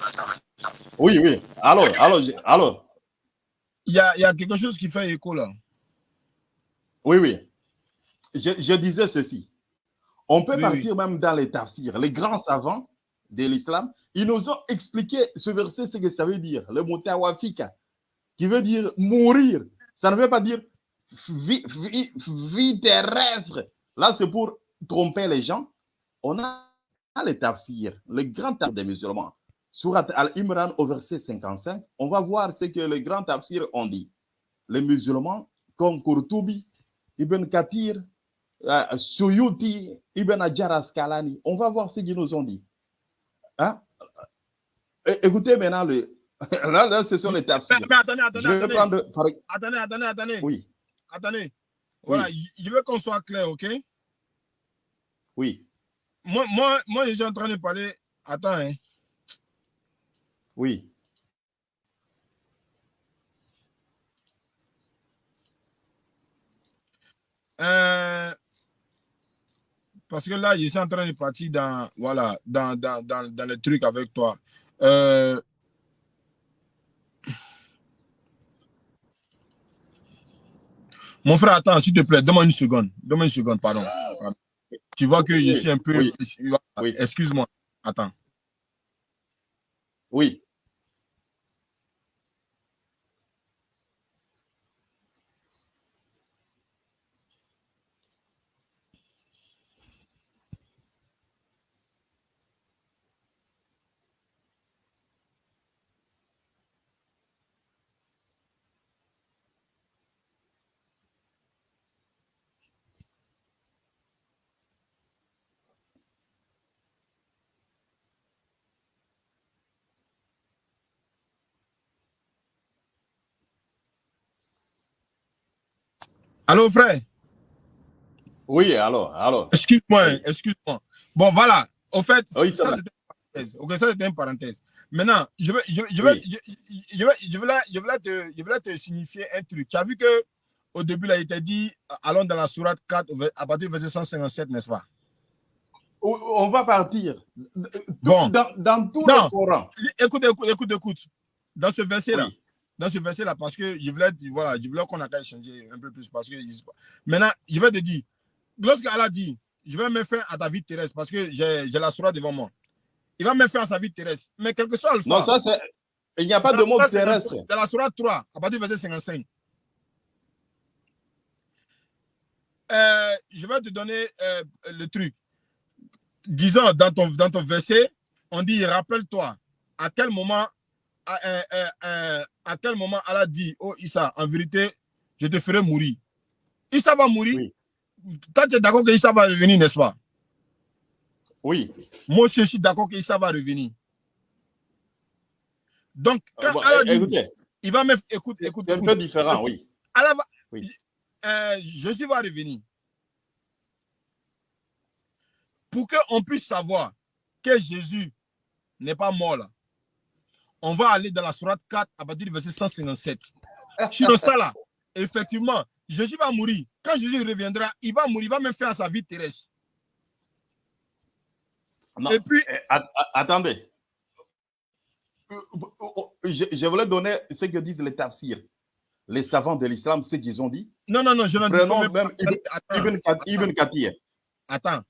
oui, oui. Alors, alors, alors, Il y a, il y a quelque chose qui fait écho là. Oui, oui. Je, je disais ceci. On peut Oui, partir même dans les tafsirs. Les grands savants de l'islam, ils nous ont expliqué ce verset, ce que ça veut dire. Le mot tawafika, qui veut dire mourir. Ça ne veut pas dire vie, vie- vie terrestre. Là, c'est pour tromper les gens. On a les tafsirs, les grands tafsirs des musulmans. Surat Al-Imran au verset 55, on va voir ce que les grands tafsirs ont dit. Les musulmans, comme Kurtubi, Ibn Kathir, euh, Suyuti, Ibn Hajar Asqalani, on va voir ce qu'ils nous ont dit. Hein? Écoutez maintenant, le... là, là, ce sont les tafsirs. Mais, attendez, attendez, Je attendez. prendre. Attendez, attendez, attendez. Oui, Attendez. Voilà, je- je veux qu'on soit clair, ok? oui, Moi, moi, moi, je suis en train de parler. Attends, hein. oui. Euh, parce que là, je suis en train de partir dans, voilà, dans, dans, dans, dans le truc avec toi. Euh, mon frère, attends, s'il te plaît, donne-moi une seconde. Donne-moi une seconde, pardon. Pardon. Tu vois que je suis un peu. oui, voilà, oui. Excuse-moi. Attends. Oui. Allô, frère? Oui, alors, alors. Excuse-moi, excuse-moi. Bon, voilà. Au fait, Oui, ça c'était une parenthèse. Ok, ça c'était une parenthèse. Maintenant, je vais, je, je vais, Oui. je, je vais, je vais, là, je vais là te, je signifier un truc. Tu as vu que au début, là, il t'a dit, allons dans la sourate 4, au ver- à partir du verset 157, n'est-ce pas? On va partir. Bon. Dans, dans tout Non. le Coran. Écoute, écoute, écoute, écoute. Dans ce verset-là, Oui. Dans ce verset-là, parce que je voulais, voilà, je voulais qu'on a qu'à échanger un peu plus, parce que, je sais pas. maintenant, je vais te dire, lorsque Allah dit, je vais me faire à ta vie terrestre, parce que j'ai la sourate devant moi. Il va me faire à sa vie terrestre. Mais quel que soit le Non, ça c'est. Il n'y a pas de monde terrestre. Dans la Surah 3, à partir du verset 55. Euh, je vais te donner euh, le truc. Disons, dans ton, dans ton verset, on dit, rappelle-toi, à quel moment à, euh, à, quel moment Allah dit, oh Issa, en vérité, je te ferai mourir. Issa va mourir. Oui. Toi, tu es d'accord que Issa va revenir, n'est-ce pas? Oui. Moi, je suis d'accord que Issa va revenir. Donc, quand Allah dit, il va me... Écoute, écoute. C'est un peu différent, oui. Allah va... Oui. Euh, Jésus va revenir. Pour qu'on puisse savoir que Jésus n'est pas mort là, on va aller dans la sourate 4 à partir du verset 157. Sur ça là, effectivement, Jésus va mourir. Quand Jésus reviendra, il va mourir, il va même faire sa vie terrestre. Et puis. Eh, attendez. Euh, je, voulais donner ce que disent les tafsirs les savants de l'islam, ce qu'ils ont dit. Non, non, non, je n'en dis pas. Même Ibn, Kathir. Attends,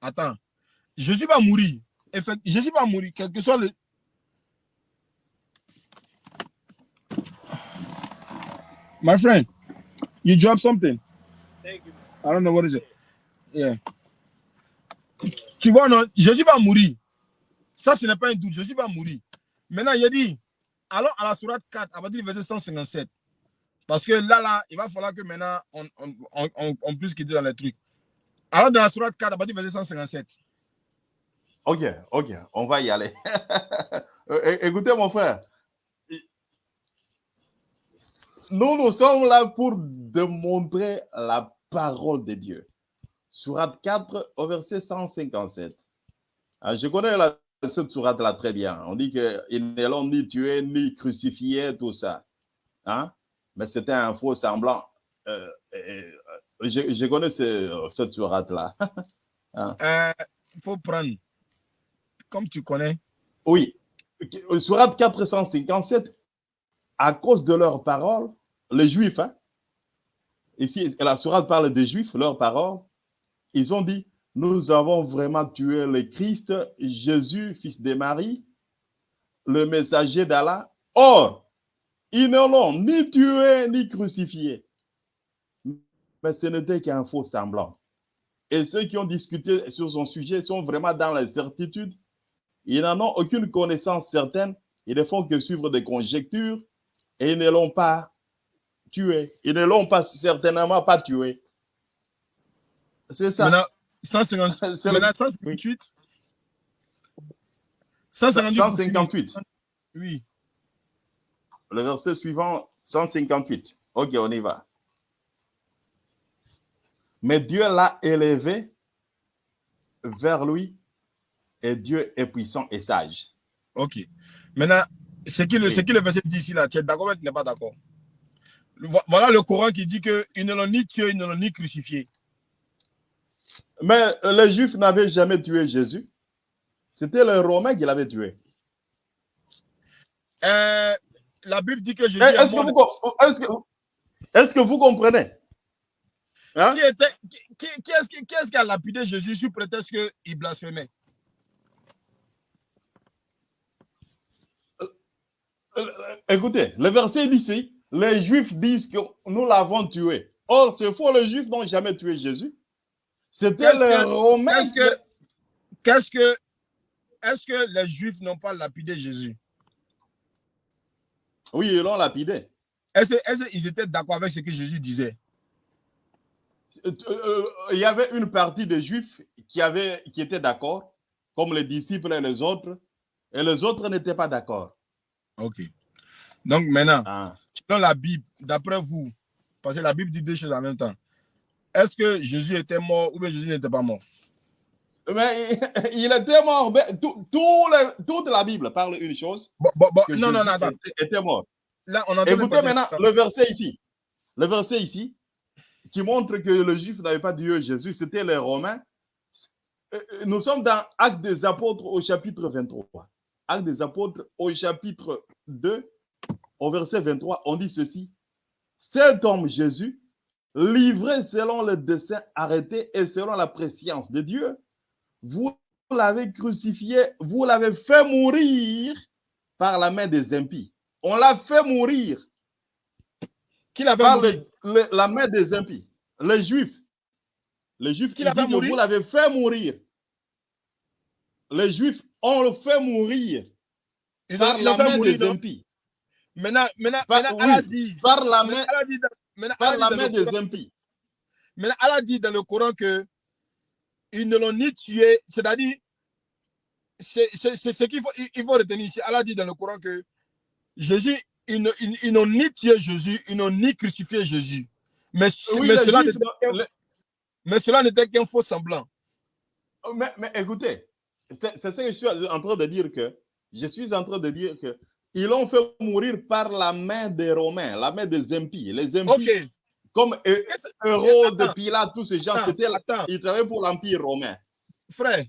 attends. Jésus va mourir. Jésus va mourir, quel que soit le. My friend, you dropped something. Thank you. I don't know what is it. Yeah. Tu vois, non, Jésus va mourir. Ça, ce n'est pas un doute. Jésus va mourir. Maintenant, il a dit, allons à la sourate 4, à partir du verset 157. Parce que là, là, il va falloir que maintenant, on, on, on, on puisse quitter dans les trucs. Alors, dans la sourate 4, à partir du verset 157. Ok, ok, on va y aller. Écoutez, mon frère. Nous, nous sommes là pour démontrer la parole de Dieu. Surat 4, au verset 157. Ah, je connais la, cette sourate là très bien. On dit qu'ils ne l'ont ni tué, ni crucifié, tout ça. Hein? mais c'était un faux semblant. Euh, euh, je, connais cette sourate-là. Hein? Euh, il faut prendre, comme tu connais. Oui, sourate 457, à cause de leurs paroles, les Juifs, hein, ici, la sourate parle des Juifs, leurs paroles, ils ont dit, nous avons vraiment tué le Christ, Jésus, fils de Marie, le messager d'Allah. Or, ils ne l'ont ni tué ni crucifié. Mais ce n'était qu'un faux semblant. Et ceux qui ont discuté sur son sujet sont vraiment dans la certitude. Ils n'en ont aucune connaissance certaine. Ils ne font que suivre des conjectures et ils ne l'ont pas tué. Ils ne l'ont pas certainement pas tué. C'est ça. Maintenant, 158. 158. Oui. Le verset suivant, 158. Ok, on y va. Mais Dieu l'a élevé vers lui et Dieu est puissant et sage. Ok. Maintenant, ce qui le, le verset dit ici, là, tu es d'accord ou tu n'es pas d'accord? Voilà le Coran qui dit qu'ils ne l'ont ni tué, ils ne l'ont ni crucifié. Mais les Juifs n'avaient jamais tué Jésus. C'était les Romains qui l'avaient tué. Euh, la Bible dit que Jésus. Est-ce que, vous comprenez? Hein? Qui, était, qui, est-ce qui, a lapidé Jésus sous prétexte qu'il blasphémait? Euh, euh, Écoutez, le verset dit ceci les Juifs disent que nous l'avons tué. Or, c'est faux, les Juifs n'ont jamais tué Jésus. C'était les Romains. Qu'est-ce que, est-ce que les Juifs n'ont pas lapidé Jésus? Oui, ils l'ont lapidé. Est-ce qu'ils étaient d'accord avec ce que Jésus disait? Euh, euh, Il y avait une partie des Juifs qui, avait, qui étaient d'accord, comme les disciples et les autres, et les autres n'étaient pas d'accord. Ok. Donc maintenant, ah. Dans la Bible, d'après vous, parce que la Bible dit deux choses en même temps, est-ce que Jésus était mort ou bien Jésus n'était pas mort? Mais il était mort. Tout, toute la Bible parle une chose. non, non, non, non. était mort. Là, on Écoutez maintenant le verset ici. Le verset ici qui montre que le juif n'avait pas Dieu Jésus, c'était les Romains. Euh, euh, nous sommes dans Actes des Apôtres au chapitre 23. Actes des Apôtres au chapitre 2, au verset 23, on dit ceci. Cet homme Jésus, livré selon le dessein arrêté et selon la préscience de Dieu, vous l'avez crucifié, vous l'avez fait mourir par la main des impies. On l'a fait mourir Qui l'a fait par mourir le- le- la main des impies. Les Juifs. Les Juifs, Qui ils l'a fait disent que mourir vous l'avez fait mourir. Les Juifs ont le fait mourir Ils par ont, la main mourir. des impies. Maintenant, maintenant, Par- maintenant oui, Allah dit. Par la main, Allah dit dans- maintenant, par Allah la dit main le des Coran- impies. maintenant, Allah dit dans le Coran que ils ne l'ont ni tué, c'est-à-dire, c'est ce qu'il faut, il faut retenir ici. Allah dit dans le Coran que Jésus, ils ne- ils- ils n'ont ni tué Jésus, ils n'ont ni crucifié Jésus. Mais, Oui, mais les cela Juifs, n'était qu'un- le- mais cela n'était qu'un faux semblant. Mais, mais écoutez, c'est ce que je suis en train de dire que je suis en train de dire que ils l'ont fait mourir par la main des Romains, la main des impies. Les impies, Ok. comme Hé- Qu'est-ce- Hérode, Attends, Pilate, tous ces gens, c'était, ils travaillaient pour l'Empire romain. Frère,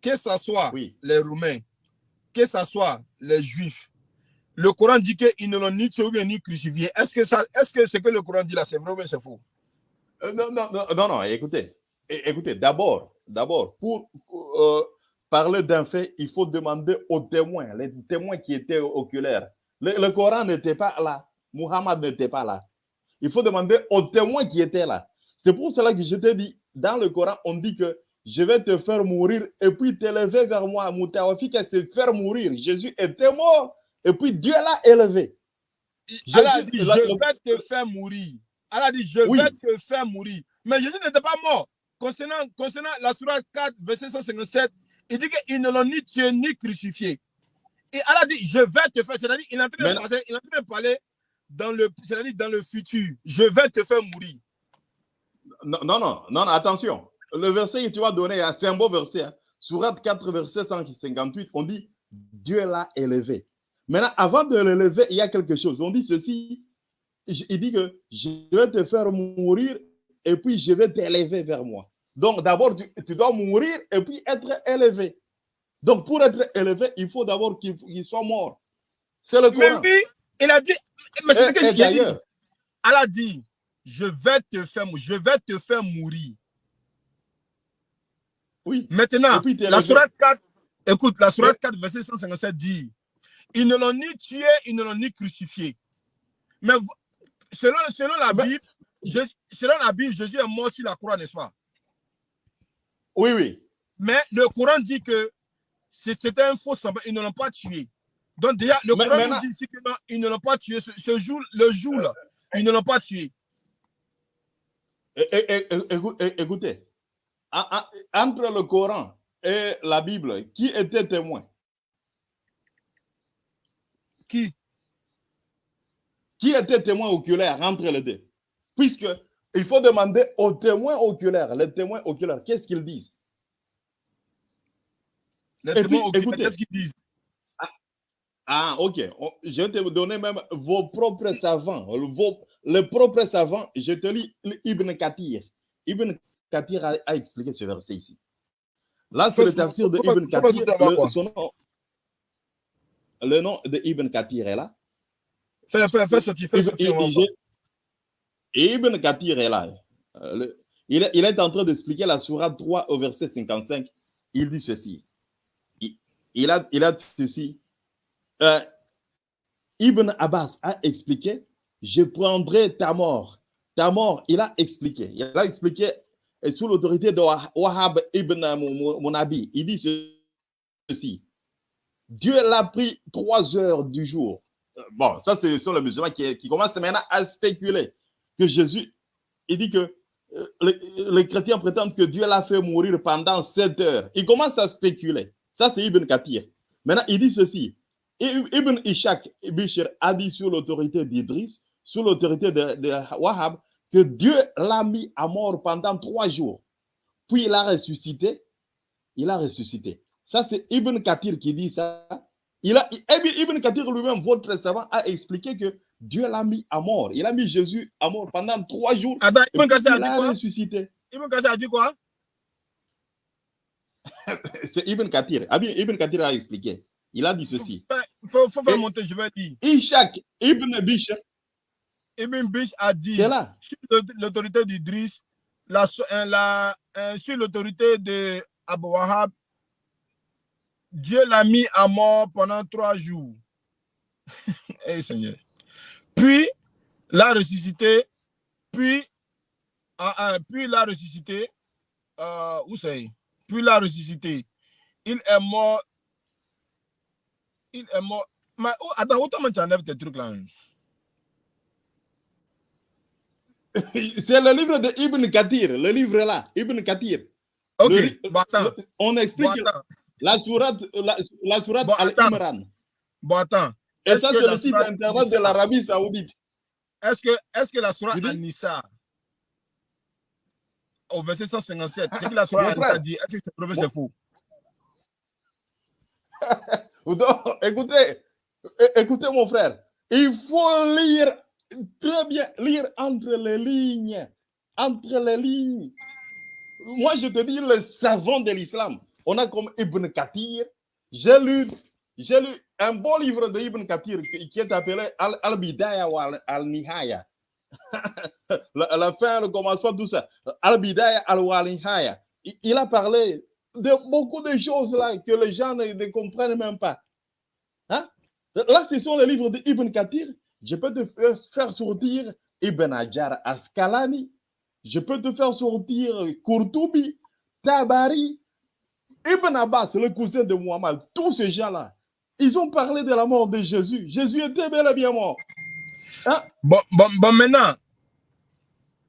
que ce soit Oui. les Roumains, que ce soit les Juifs, le Coran dit qu'ils ne l'ont ni tué ni crucifié. Est-ce que, ça, est-ce que ce que le Coran dit là, c'est vrai ou c'est faux? Euh, non, non, non, non, non, écoutez, écoutez, d'abord, d'abord, pour euh, parler d'un fait, il faut demander aux témoins, les témoins qui étaient oculaires. Le, le Coran n'était pas là, Muhammad n'était pas là. Il faut demander aux témoins qui étaient là. C'est pour cela que je te dis, dans le Coran, on dit que je vais te faire mourir et puis t'élever vers moi. Moutawafik, c'est faire mourir. Jésus était mort et puis Dieu l'a élevé. Allah dit, je vais te faire mourir. Allah a dit, je Oui. vais te faire mourir. Mais Jésus n'était pas mort. Concernant, concernant la Surah 4, verset 157, il dit qu'ils ne l'ont ni tué ni crucifié. Et Allah dit, je vais te faire. C'est-à-dire, il est en train de, Mais- passer- il est en train de parler dans le, c'est-à-dire dans le futur. Je vais te faire mourir. Non, non, non, attention. Le verset que tu vas donner, hein, c'est un beau verset. Hein. Surat 4, verset 158, on dit Dieu l'a élevé. Maintenant, avant de l'élever, il y a quelque chose. On dit ceci il dit que je vais te faire mourir et puis je vais t'élever vers moi. Donc, d'abord, tu, tu dois mourir et puis être élevé. Donc, pour être élevé, il faut d'abord qu'il soit mort. C'est le Mais Coran. lui, il a dit, mais c'est que et j'ai dit. d'ailleurs, Allah dit, je vais te faire, je vais te faire mourir. oui. Maintenant, la. Sourate 4, écoute, la Sourate Mais- 4, verset 157 dit, ils ne l'ont ni tué, ils ne l'ont ni crucifié. Mais selon, selon la Bible, selon la Bible, Jésus est mort sur la croix, n'est-ce pas? Oui, oui. Mais le Coran dit que c'était un faux semblant, ils ne l'ont pas tué. Donc déjà, le Mais- Coran nous dit ici que non, ils ne l'ont pas tué. Ce, ce jour, le jour-là, ils ne l'ont pas tué. Écoutez, en- en- entre le Coran et la Bible, qui était témoin? Qui? Qui était témoin oculaire entre les deux? Puisque il faut demander aux témoins oculaires. Les témoins oculaires, qu'est-ce qu'ils disent? Les Et témoins puis, oculaires, écoutez. qu'est-ce qu'ils disent? Ah, ok. On- Je vais te donner même vos propres savants. Vos, les propres savants, je te lis Ibn Kathir. Ibn Kathir a, a expliqué ce verset ici. Là, c'est le tafsir de Ibn Kathir. Le, son nom, le nom de Ibn Kathir est là. Fais, fais, fais sortir, fais sortir. on va voir. j'ai- Ibn Kathir est là. Euh, il, est, en train d'expliquer la Sourate 3 au verset 55. Il dit ceci. Il, a, il a ceci. Euh, Ibn Abbas a expliqué Je prendrai ta mort. Ta mort, il a expliqué. Il a expliqué sous l'autorité de Wah- Wahab ibn Mu- Munabi. Il dit ceci Dieu l'a pris trois heures du jour. Euh, Bon, ça, c'est sur le musulman qui commence maintenant à spéculer que Jésus, il dit que euh, les, chrétiens prétendent que Dieu l'a fait mourir pendant sept heures. Il commence à spéculer. Ça, c'est Ibn Kathir. Maintenant, il dit ceci. Ib- Ibn Ishaq Bishr a dit sur l'autorité d'Idris, sous l'autorité de, de Wahab, que Dieu l'a mis à mort pendant trois jours. Puis il a ressuscité. Il a ressuscité. Ça, c'est Ibn Kathir qui dit ça. Ibn Ibn Kathir lui-même, votre savant, a expliqué que Dieu l'a mis à mort. Il a mis Jésus à mort pendant trois jours. Attends, Ibn a il dit a quoi? ressuscité. Ibn Kassir a dit quoi? C'est Ibn Kathir. Ah Ibn Kathir a expliqué. Il a dit ceci. Il faut, faut faire monter, je vais dire. Ibn Bishr, Ibn Bish a dit là. sur l'aut- l'autorité d'Idriss, la, euh, la, euh, sur l'autorité de Abu Wahab, Dieu l'a mis à mort pendant trois jours. Eh Seigneur. Puis, l'a ressuscité, puis, ah, puis l'a ressuscité. Euh, où c'est Puis l'a ressuscité. Il est mort. Il est mort. Mais oh, attends, autant tu enlèves tes trucs là. hein? C'est le livre de Ibn Kathir, le livre là, Ibn Kathir. Ok, Le- bon, attends. on explique Bon, attends. la sourate, la, la sourate Bon. Al-Imran. Bon, attends. Et ça, c'est le site internet de l'Arabie Saoudite. Est-ce que, est que la Surah? An-Nisa, au verset 157, c'est que la Surah frère. dit, est-ce que c'est vrai c'est faux? Écoutez, écoutez mon frère, il faut lire très bien, lire entre les lignes, entre les lignes. Moi, je te dis le savant de l'islam. On a comme Ibn Kathir. J'ai lu, j'ai lu un bon livre de Ibn Kathir qui, est appelé Al- Al-Bidaya ou Al- Al-Nihaya. la, fin, le commencement, tout ça. Al-Bidaya Al-Nihaya. Il, a parlé de beaucoup de choses là que les gens ne, ne comprennent même pas. Hein? Là, ce sont les livres d'Ibn Kathir. Je peux te faire, faire sortir Ibn Hajar Askalani. Je peux te faire sortir Kurtubi, Tabari, Ibn Abbas, le cousin de Muhammad. Tous ces gens-là, ils ont parlé de la mort de Jésus. Jésus était bel et bien mort. Hein? Bon, bon, bon maintenant,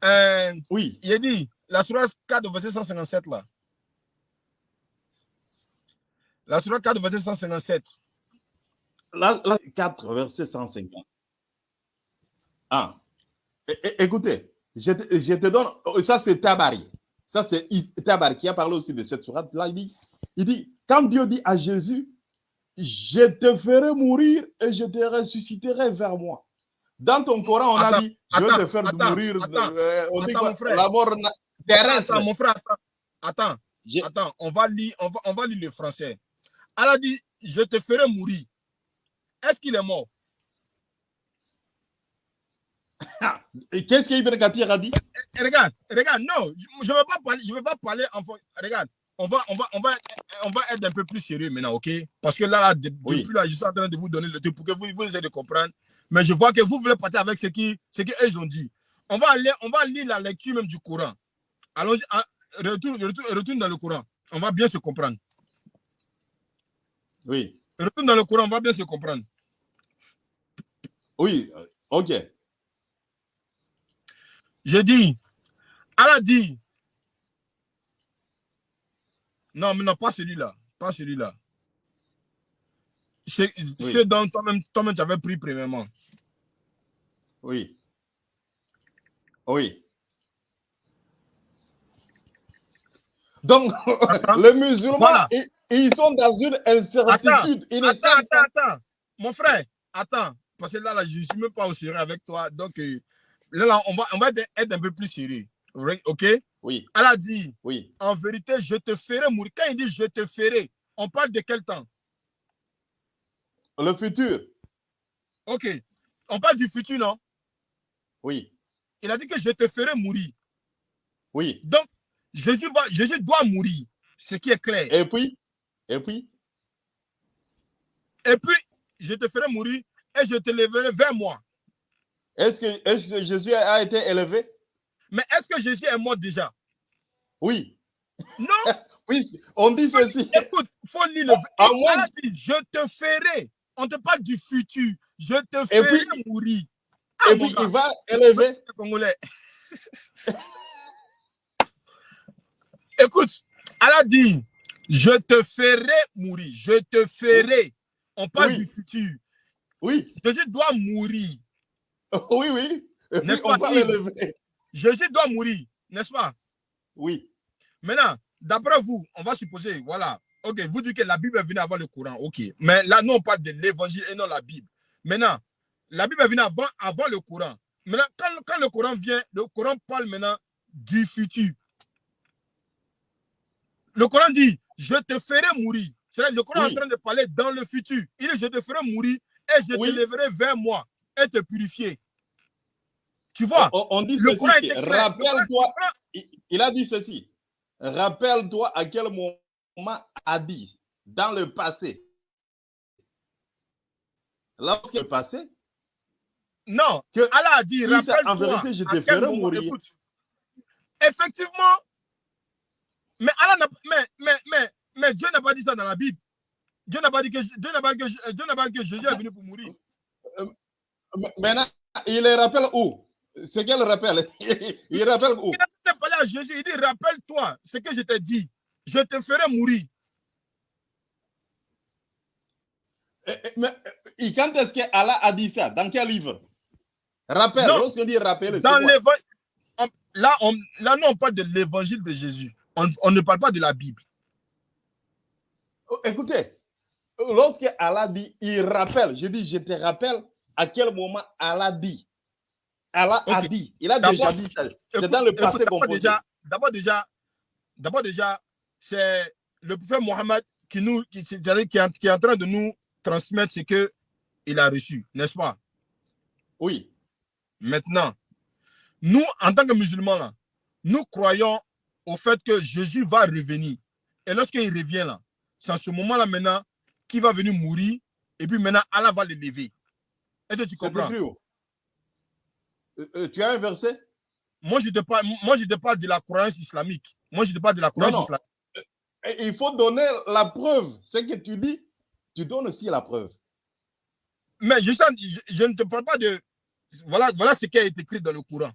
euh, Oui. il a dit, la Surah 4, verset 157 là. La Surah 4, verset 157. Là, là, 4, verset 150. Ah. É- Écoutez, je te, je te donne, ça c'est Tabari. Ça c'est Tabari qui a parlé aussi de cette sourate. Là, il dit, il dit, quand Dieu dit à Jésus, je te ferai mourir et je te ressusciterai vers moi. Dans ton Coran, on Attends, a dit, je vais te faire attends, mourir. attends, euh, on dit quoi, mon frère. la mort na- terrestre. Attends, mon frère, attends. Attends, Je- attends, on va lire, on va, on va lire le français. Elle a dit, je te ferai mourir. Est-ce qu'il est mort? Et Qu'est-ce qu'Ibn Kathir a dit? Et regarde, regarde, non, je ne vais pas parler, je vais pas parler en Regarde, on va, on va, on va, on va être un peu plus sérieux maintenant, ok? Parce que là, là de- Oui. depuis là, je suis en train de vous donner le truc pour que vous, vous essayez de comprendre. Mais je vois que vous voulez partir avec ce qui, ce qu'ils ont dit. On va aller, on va lire la lecture même du Coran. Allons-y, ah, retourne, retourne, retourne dans le Coran. On va bien se comprendre. Oui. Retourne dans le Coran, on va bien se comprendre. Oui. euh, OK. Je dis, elle a dit, non, mais non, pas celui-là, pas celui-là. C'est Oui. ce dont toi-même toi tu avais pris premièrement. Oui. Oui. Donc, Attends. les musulmans, Voilà. ils, ils sont dans une incertitude. Attends, attends, attends. Mon frère, attends. Parce que là, là je ne suis même pas au sérieux avec toi. Donc, euh, là, là, on va, on va être un peu plus sérieux. OK? Elle Oui, a dit, oui. en vérité, je te ferai mourir. Quand il dit je te ferai, on parle de quel temps? Le futur, OK. On parle du futur, non? oui, Il a dit que je te ferai mourir. oui. Donc, Jésus, va, Jésus doit mourir, ce qui est clair. Et puis, et puis, Et puis, je te ferai mourir et je te lèverai vers moi. est-ce que, est-ce que Jésus a été élevé? Mais est-ce que Jésus est mort déjà? Oui, Non, oui. On dit ceci. écoute, il faut lire le. À Il moins- a dit, je te ferai. On te parle du futur. Je te ferai puis- mourir. Ah, Et puis, gars, il va élever. le Congolais. Écoute, elle a dit, je te ferai mourir. Je te ferai. On parle Oui. du futur. Oui, Jésus doit mourir. oui, oui. N'est-ce on pas, va. Jésus doit mourir, n'est-ce pas? Oui, Maintenant, d'après vous, on va supposer, voilà, ok, vous dites que la Bible est venue avant le Coran, ok. Mais là, nous, on parle de l'évangile et non la Bible. Maintenant, la Bible est venue avant, avant le Coran. Maintenant, quand, quand le Coran vient, le Coran parle maintenant du futur. Le Coran dit, je te ferai mourir. C'est-à-dire, le Coran est en train de parler dans le futur. Il dit, je te ferai mourir et je Oui. te lèverai vers moi et te purifier. Tu vois? on, on dit Le Coran était clair. Rappelle-toi, il, a dit ceci. Rappelle-toi à quel moment a dit dans le passé. Lorsqu'il est passé, Non, que Allah a dit, rappelle-toi. vérité, je te ferai mourir. écoute, effectivement, mais Allah n'a mais, mais, mais, mais Dieu n'a pas dit ça dans la Bible. Dieu n'a pas dit que Dieu n'a pas dit que Dieu n'a pas dit que Jésus est venu pour mourir. M- Maintenant, il les rappelle où? C'est quel rappel? Il rappelle où? A parlé à Jésus, il dit rappelle-toi ce que je t'ai dit. Je te ferai mourir. Eh, eh, mais, eh, Quand est-ce que Allah a dit ça? Dans quel livre? Rappel, lorsqu'on dit rappel, Dans l'évangile, là, on, là, nous, on parle de l'évangile de Jésus. On, on ne parle pas de la Bible. Oh, Écoutez, lorsque Allah dit, il rappelle, je dis, je te rappelle à quel moment Allah dit. Allah a dit, il a déjà dit ça. C'est dans le passé déjà, d'abord déjà, d'abord déjà, c'est le prophète Mohammed qui nous, qui, qui, est en- qui est en train de nous transmettre ce que il a reçu, n'est-ce pas? Oui. Maintenant, nous, en tant que musulmans, là, nous croyons au fait que Jésus va revenir. Et lorsqu'il revient là, c'est à ce moment-là maintenant qu'il va venir mourir et puis maintenant Allah va le lever. Est-ce que tu comprends? Euh, euh, Tu as un verset? Moi je, te parle, moi, je te parle de la croyance islamique. Moi, je te parle de la croyance non. islamique. Il faut donner la preuve. Ce que tu dis, tu donnes aussi la preuve. Mais je, sens- je, je ne te parle pas de. Voilà, voilà ce qui a été écrit dans le Coran.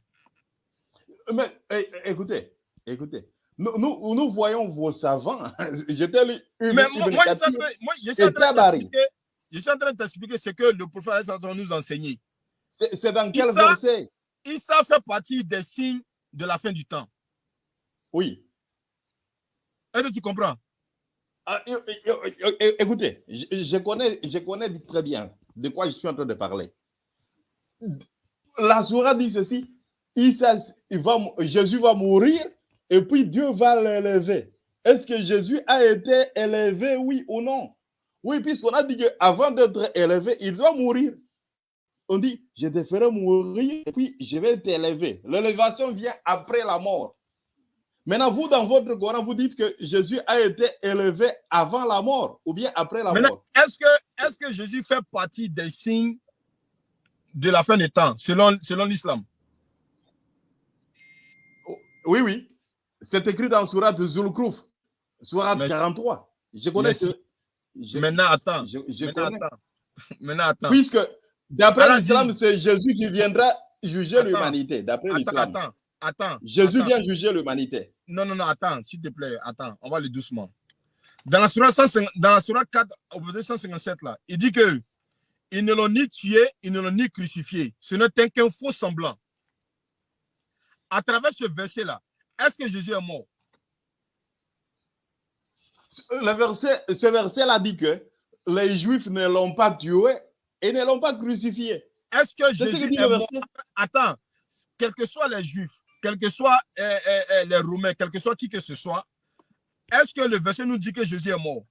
Mais eh, écoutez, écoutez. Nous, nous, nous voyons vos savants. J'étais lu Ibn- Mais moi, moi, je suis en train, moi, je suis en et train de t'expliquer- ce que le prophète est en train de nous enseigner. C'est c'est dans quel verset? Issa fait partie des signes de la fin du temps. Oui. Est-ce que tu comprends? Ah, écoutez, je, je connais, je connais très bien de quoi je suis en train de parler. La Sourate dit ceci il va, Jésus va mourir et puis Dieu va l'élever. Est-ce que Jésus a été élevé, oui ou non? Oui, puisqu'on a dit qu'avant d'être élevé, il doit mourir. On dit Je te ferai mourir et puis je vais t'élever. L'élévation vient après la mort. Maintenant, vous, dans votre Coran, vous dites que Jésus a été élevé avant la mort ou bien après la Maintenant, mort. est-ce que, est que Jésus fait partie des signes de la fin des temps, selon, selon l'islam? Oui, oui. C'est écrit dans Surat Zulkruf, Surat Mais- 43. Je connais ce. je- Maintenant, attends. je- je Maintenant, connais. attends. Maintenant, attends. Puisque, d'après l'islam, c'est Jésus qui viendra juger l'humanité. D'après Attends, l'islam. attends. Attends. Jésus attends. vient juger l'humanité. Non, non, non, attends, s'il te plaît, attends, on va aller doucement. Dans la Surah, 150 dans la Surah 4, au verset 157, là, il dit que ils ne l'ont ni tué, ils ne l'ont ni crucifié. Ce n'était qu'un faux semblant. À travers ce verset-là, est-ce que Jésus est mort? Le verset, ce verset-là dit que les Juifs ne l'ont pas tué et ne l'ont pas crucifié. Est-ce que C'est ce que Jésus dit est le mort? verset. Attends, quels que soient les Juifs, quels que soient euh, euh, euh, les Romains, quel que soit qui que ce soit, est-ce que le verset nous dit que Jésus est mort?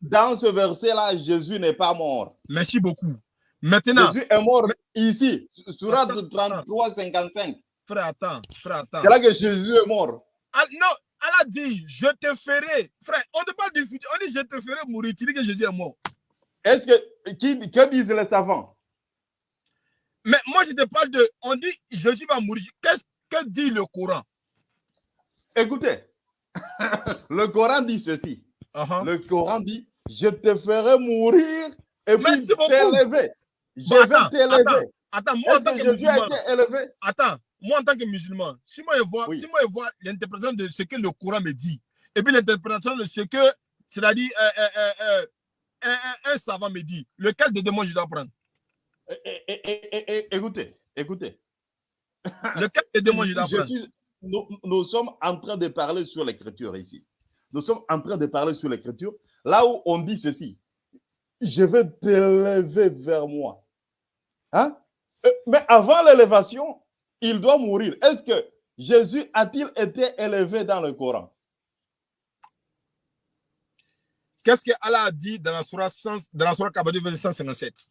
Dans ce verset-là, Jésus n'est pas mort. Merci beaucoup. Maintenant, Jésus est mort ici, Surat Attends, 33, 55. frère, attends, frère, attends. C'est là que Jésus est mort. Ah, non, Allah dit, je te ferai. Frère, on ne parle du futur, on dit, je te ferai mourir. Tu dis que Jésus est mort. Est-ce que, qui, que disent les savants? Mais moi, je te parle de, on dit, Jésus va mourir. Qu'est-ce que dit le Coran? Écoutez, le Coran dit ceci. Uh-huh. Le Coran dit, je te ferai mourir et puis Merci t'élever. Je Bon, vais t'élever. Attends, moi, en tant que que Jésus a musulman, été élevé? attends, moi, en tant que musulman, si moi, je vois, Oui. si moi, je vois l'interprétation de ce que le Coran me dit, et puis l'interprétation de ce que, c'est-à-dire, euh, euh, euh, un, un- un savant me dit, lequel de deux moi je dois prendre? É- é- é- é- é- Écoutez, écoutez. Lequel de deux moi je dois Je prendre? suis- nous, nous sommes en train de parler sur l'écriture ici. Nous sommes en train de parler sur l'écriture. Là où on dit ceci, je vais t'élever vers moi. Hein? Euh, Mais avant l'élévation, il doit mourir. Est-ce que Jésus a-t-il été élevé dans le Coran? Qu'est-ce que Allah a dit dans la Surah, 100 dans la Surah Kabadou, verset 157?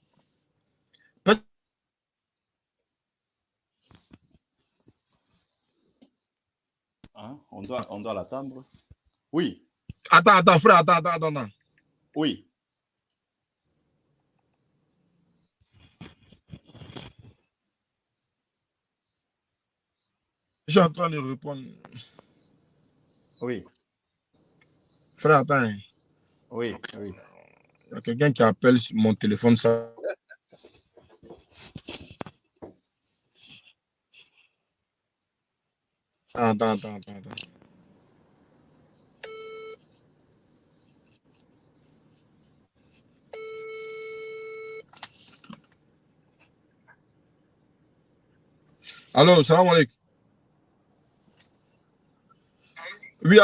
Hein? On doit, on doit l'attendre. Oui. Attends, attends, frère, attends, attends, attends. attends. Oui. Je suis en train de répondre. Oui. Frère, attends. Oui, oui. Il y a quelqu'un qui appelle sur mon téléphone. Ça... Attends, attends, attends, attends. Allô, salam alaikum. Oui,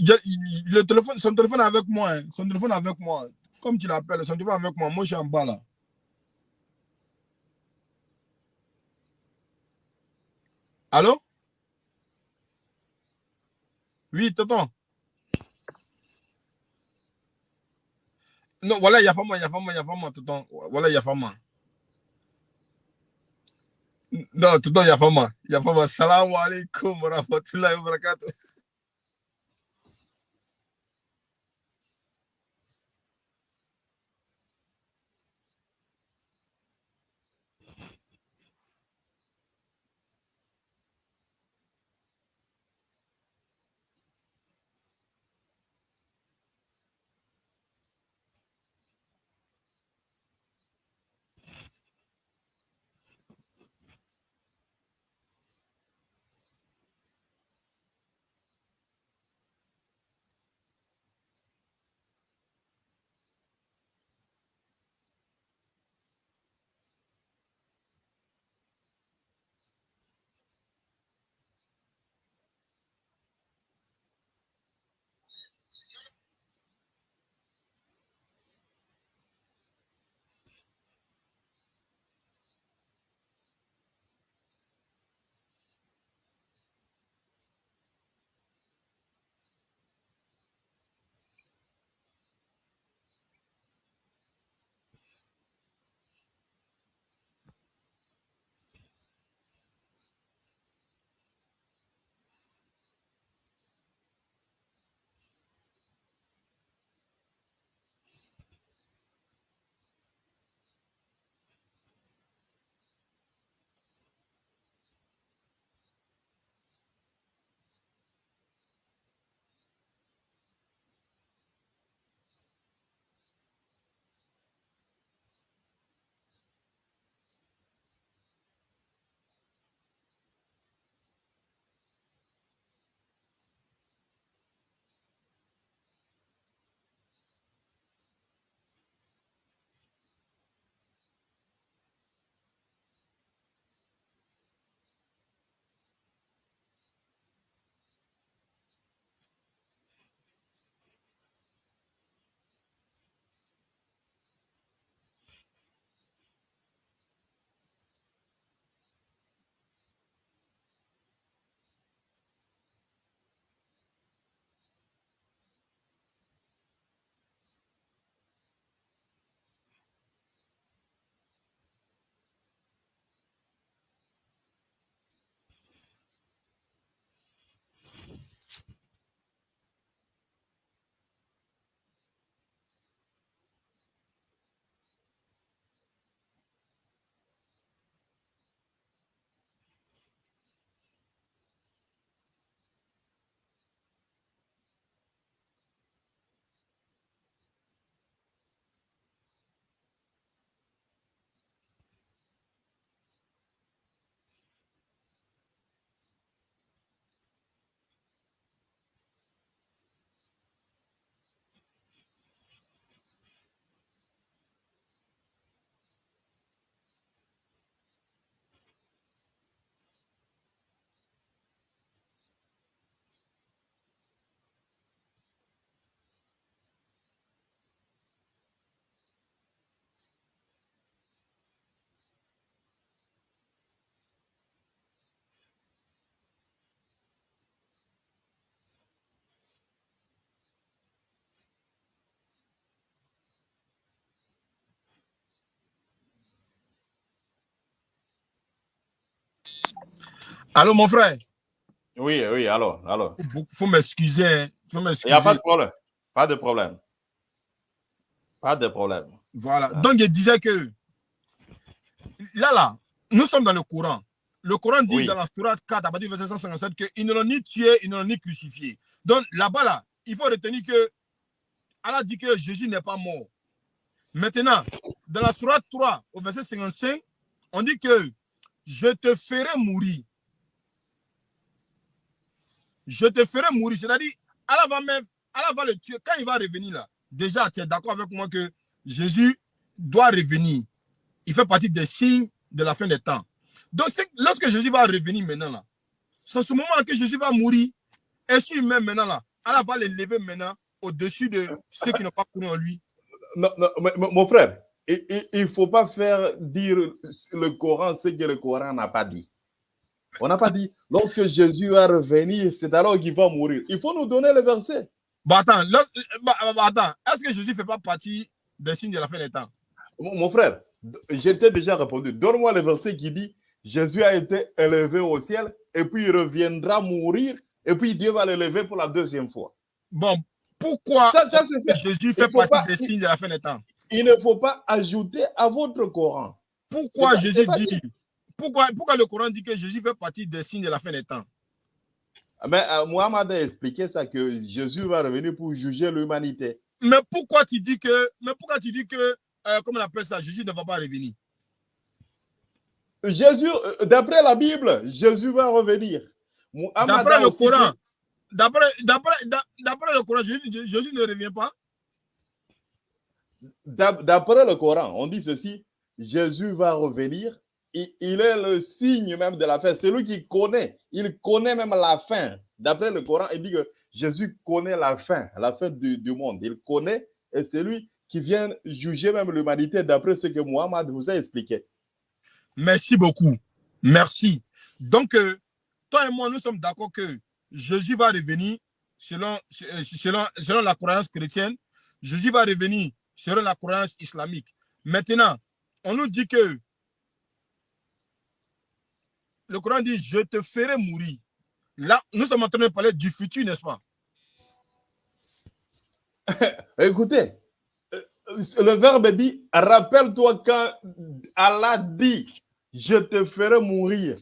je- le téléphone, son téléphone est avec moi. hein. Son téléphone est avec moi. Comme tu l'appelles, son téléphone est avec moi. Moi, je suis en bas là. Allô? Oui, tonton. Non, voilà, il y a pas moi, il y a pas moi, il y a moi, tonton. Voilà, il y a pas moi. Non, tonton, il y a pas moi. Il y a pas moi. Salam alaikum wa rahmatullahi wa. Allô, mon frère? Oui, oui, alors, alors. Il faut m'excuser. hein. faut Il n'y a pas de problème. Pas de problème. Pas de problème. Voilà. Donc, je disais que là, là, nous sommes dans le Coran. Le Coran dit dans la Sourate 4, à partir du verset 157, qu'ils ne l'ont ni tué, ils ne l'ont ni crucifié. Donc, là-bas, là, il faut retenir que Allah dit que Jésus n'est pas mort. Maintenant, dans la Sourate 3, au verset 55, on dit que je te ferai mourir. Je te ferai mourir. C'est-à-dire, Allah va, même, va le tuer. Quand il va revenir là, déjà, tu es d'accord avec moi que Jésus doit revenir. Il fait partie des signes de la fin des temps. Donc, lorsque Jésus va revenir maintenant là, c'est ce moment-là que Jésus va mourir. Et si même maintenant là, Allah va les lever maintenant au-dessus de ceux qui n'ont pas cru en lui. Non, mon frère, il ne faut pas faire dire le Coran ce que le Coran n'a pas dit. On n'a pas dit, lorsque Jésus va revenir, c'est alors qu'il va mourir. Il faut nous donner le verset. Bah attends, bah, bah, attends est-ce que Jésus ne fait pas partie des signes de la fin des temps? Mon, frère, j'étais déjà répondu. Donne-moi le verset qui dit, Jésus a été élevé au ciel et puis il reviendra mourir et puis Dieu va l'élever pour la deuxième fois. Bon, pourquoi Jésus fait partie des signes de la fin des temps? Il ne faut pas ajouter à votre Coran. Pourquoi Jésus dit pourquoi, pourquoi le Coran dit que Jésus fait partie des signes de la fin des temps? Mais euh, Mohamed a expliqué ça que Jésus va revenir pour juger l'humanité. Mais pourquoi tu dis que, mais pourquoi tu dis que, euh, comment on appelle ça, Jésus ne va pas revenir? Jésus, euh, d'après la Bible, Jésus va revenir. D'après le Coran, D'après le Coran, Jésus, ne revient pas? D'après le Coran, on dit ceci, Jésus va revenir. Il, est le signe même de la fin. C'est lui qui connaît. Il connaît même la fin. D'après le Coran, il dit que Jésus connaît la fin, la fin du, monde. Il connaît et c'est lui qui vient juger même l'humanité d'après ce que Mohamed vous a expliqué. Merci beaucoup. Merci. Donc, euh, toi et moi, nous sommes d'accord que Jésus va revenir selon, euh, la croyance chrétienne. Jésus va revenir selon la croyance islamique. Maintenant, on nous dit que le Coran dit Je te ferai mourir. Là, nous sommes en train de parler du futur, n'est-ce pas? Écoutez, le verbe dit Rappelle-toi quand Allah dit Je te ferai mourir.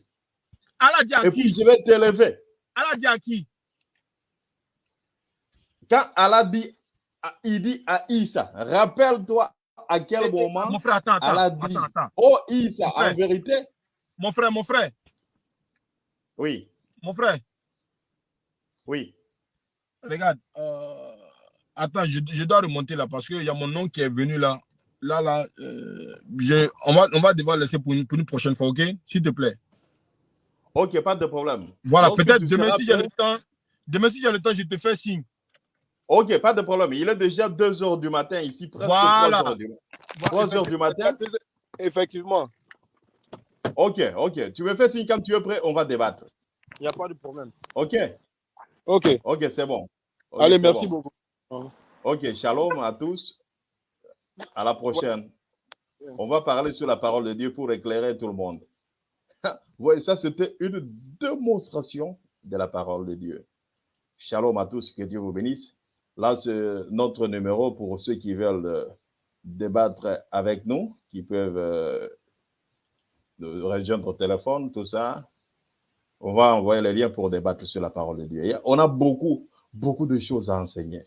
Allah dit à Et puis je vais t'élever. Allah dit à qui? Quand Allah dit, il dit à Isa, rappelle-toi à quel eh, eh, moment mon frère, attends, attends, Allah dit, attends, oh Isa, en vérité. Mon frère, mon frère. Oui. Mon frère. Oui. Regarde, euh, attends, je, dois remonter là parce qu'il y a mon nom qui est venu là. Là, là, euh, on, va, on va devoir laisser pour une, pour une prochaine fois, ok? S'il te plaît. Ok, pas de problème. Voilà, peut-être demain si j'ai le temps, demain si j'ai le temps, je te fais signe. Ok, pas de problème. Il est déjà 2 heures du matin ici, presque voilà. 3 heures du, 3 heures du matin. Effectivement. Ok, ok. Tu me fais signe quand tu es prêt, on va débattre. Il n'y a pas de problème. Ok. Ok. Ok, c'est bon. Allez, merci beaucoup. Ok, shalom à tous. À la prochaine. On va parler sur la parole de Dieu pour éclairer tout le monde. voyez, ça, c'était une démonstration de la parole de Dieu. Shalom à tous, que Dieu vous bénisse. Là, c'est notre numéro pour ceux qui veulent euh, débattre avec nous, qui peuvent euh, rejoindre au téléphone, tout ça. On va envoyer les liens pour débattre sur la parole de Dieu. on a beaucoup, beaucoup de choses à enseigner.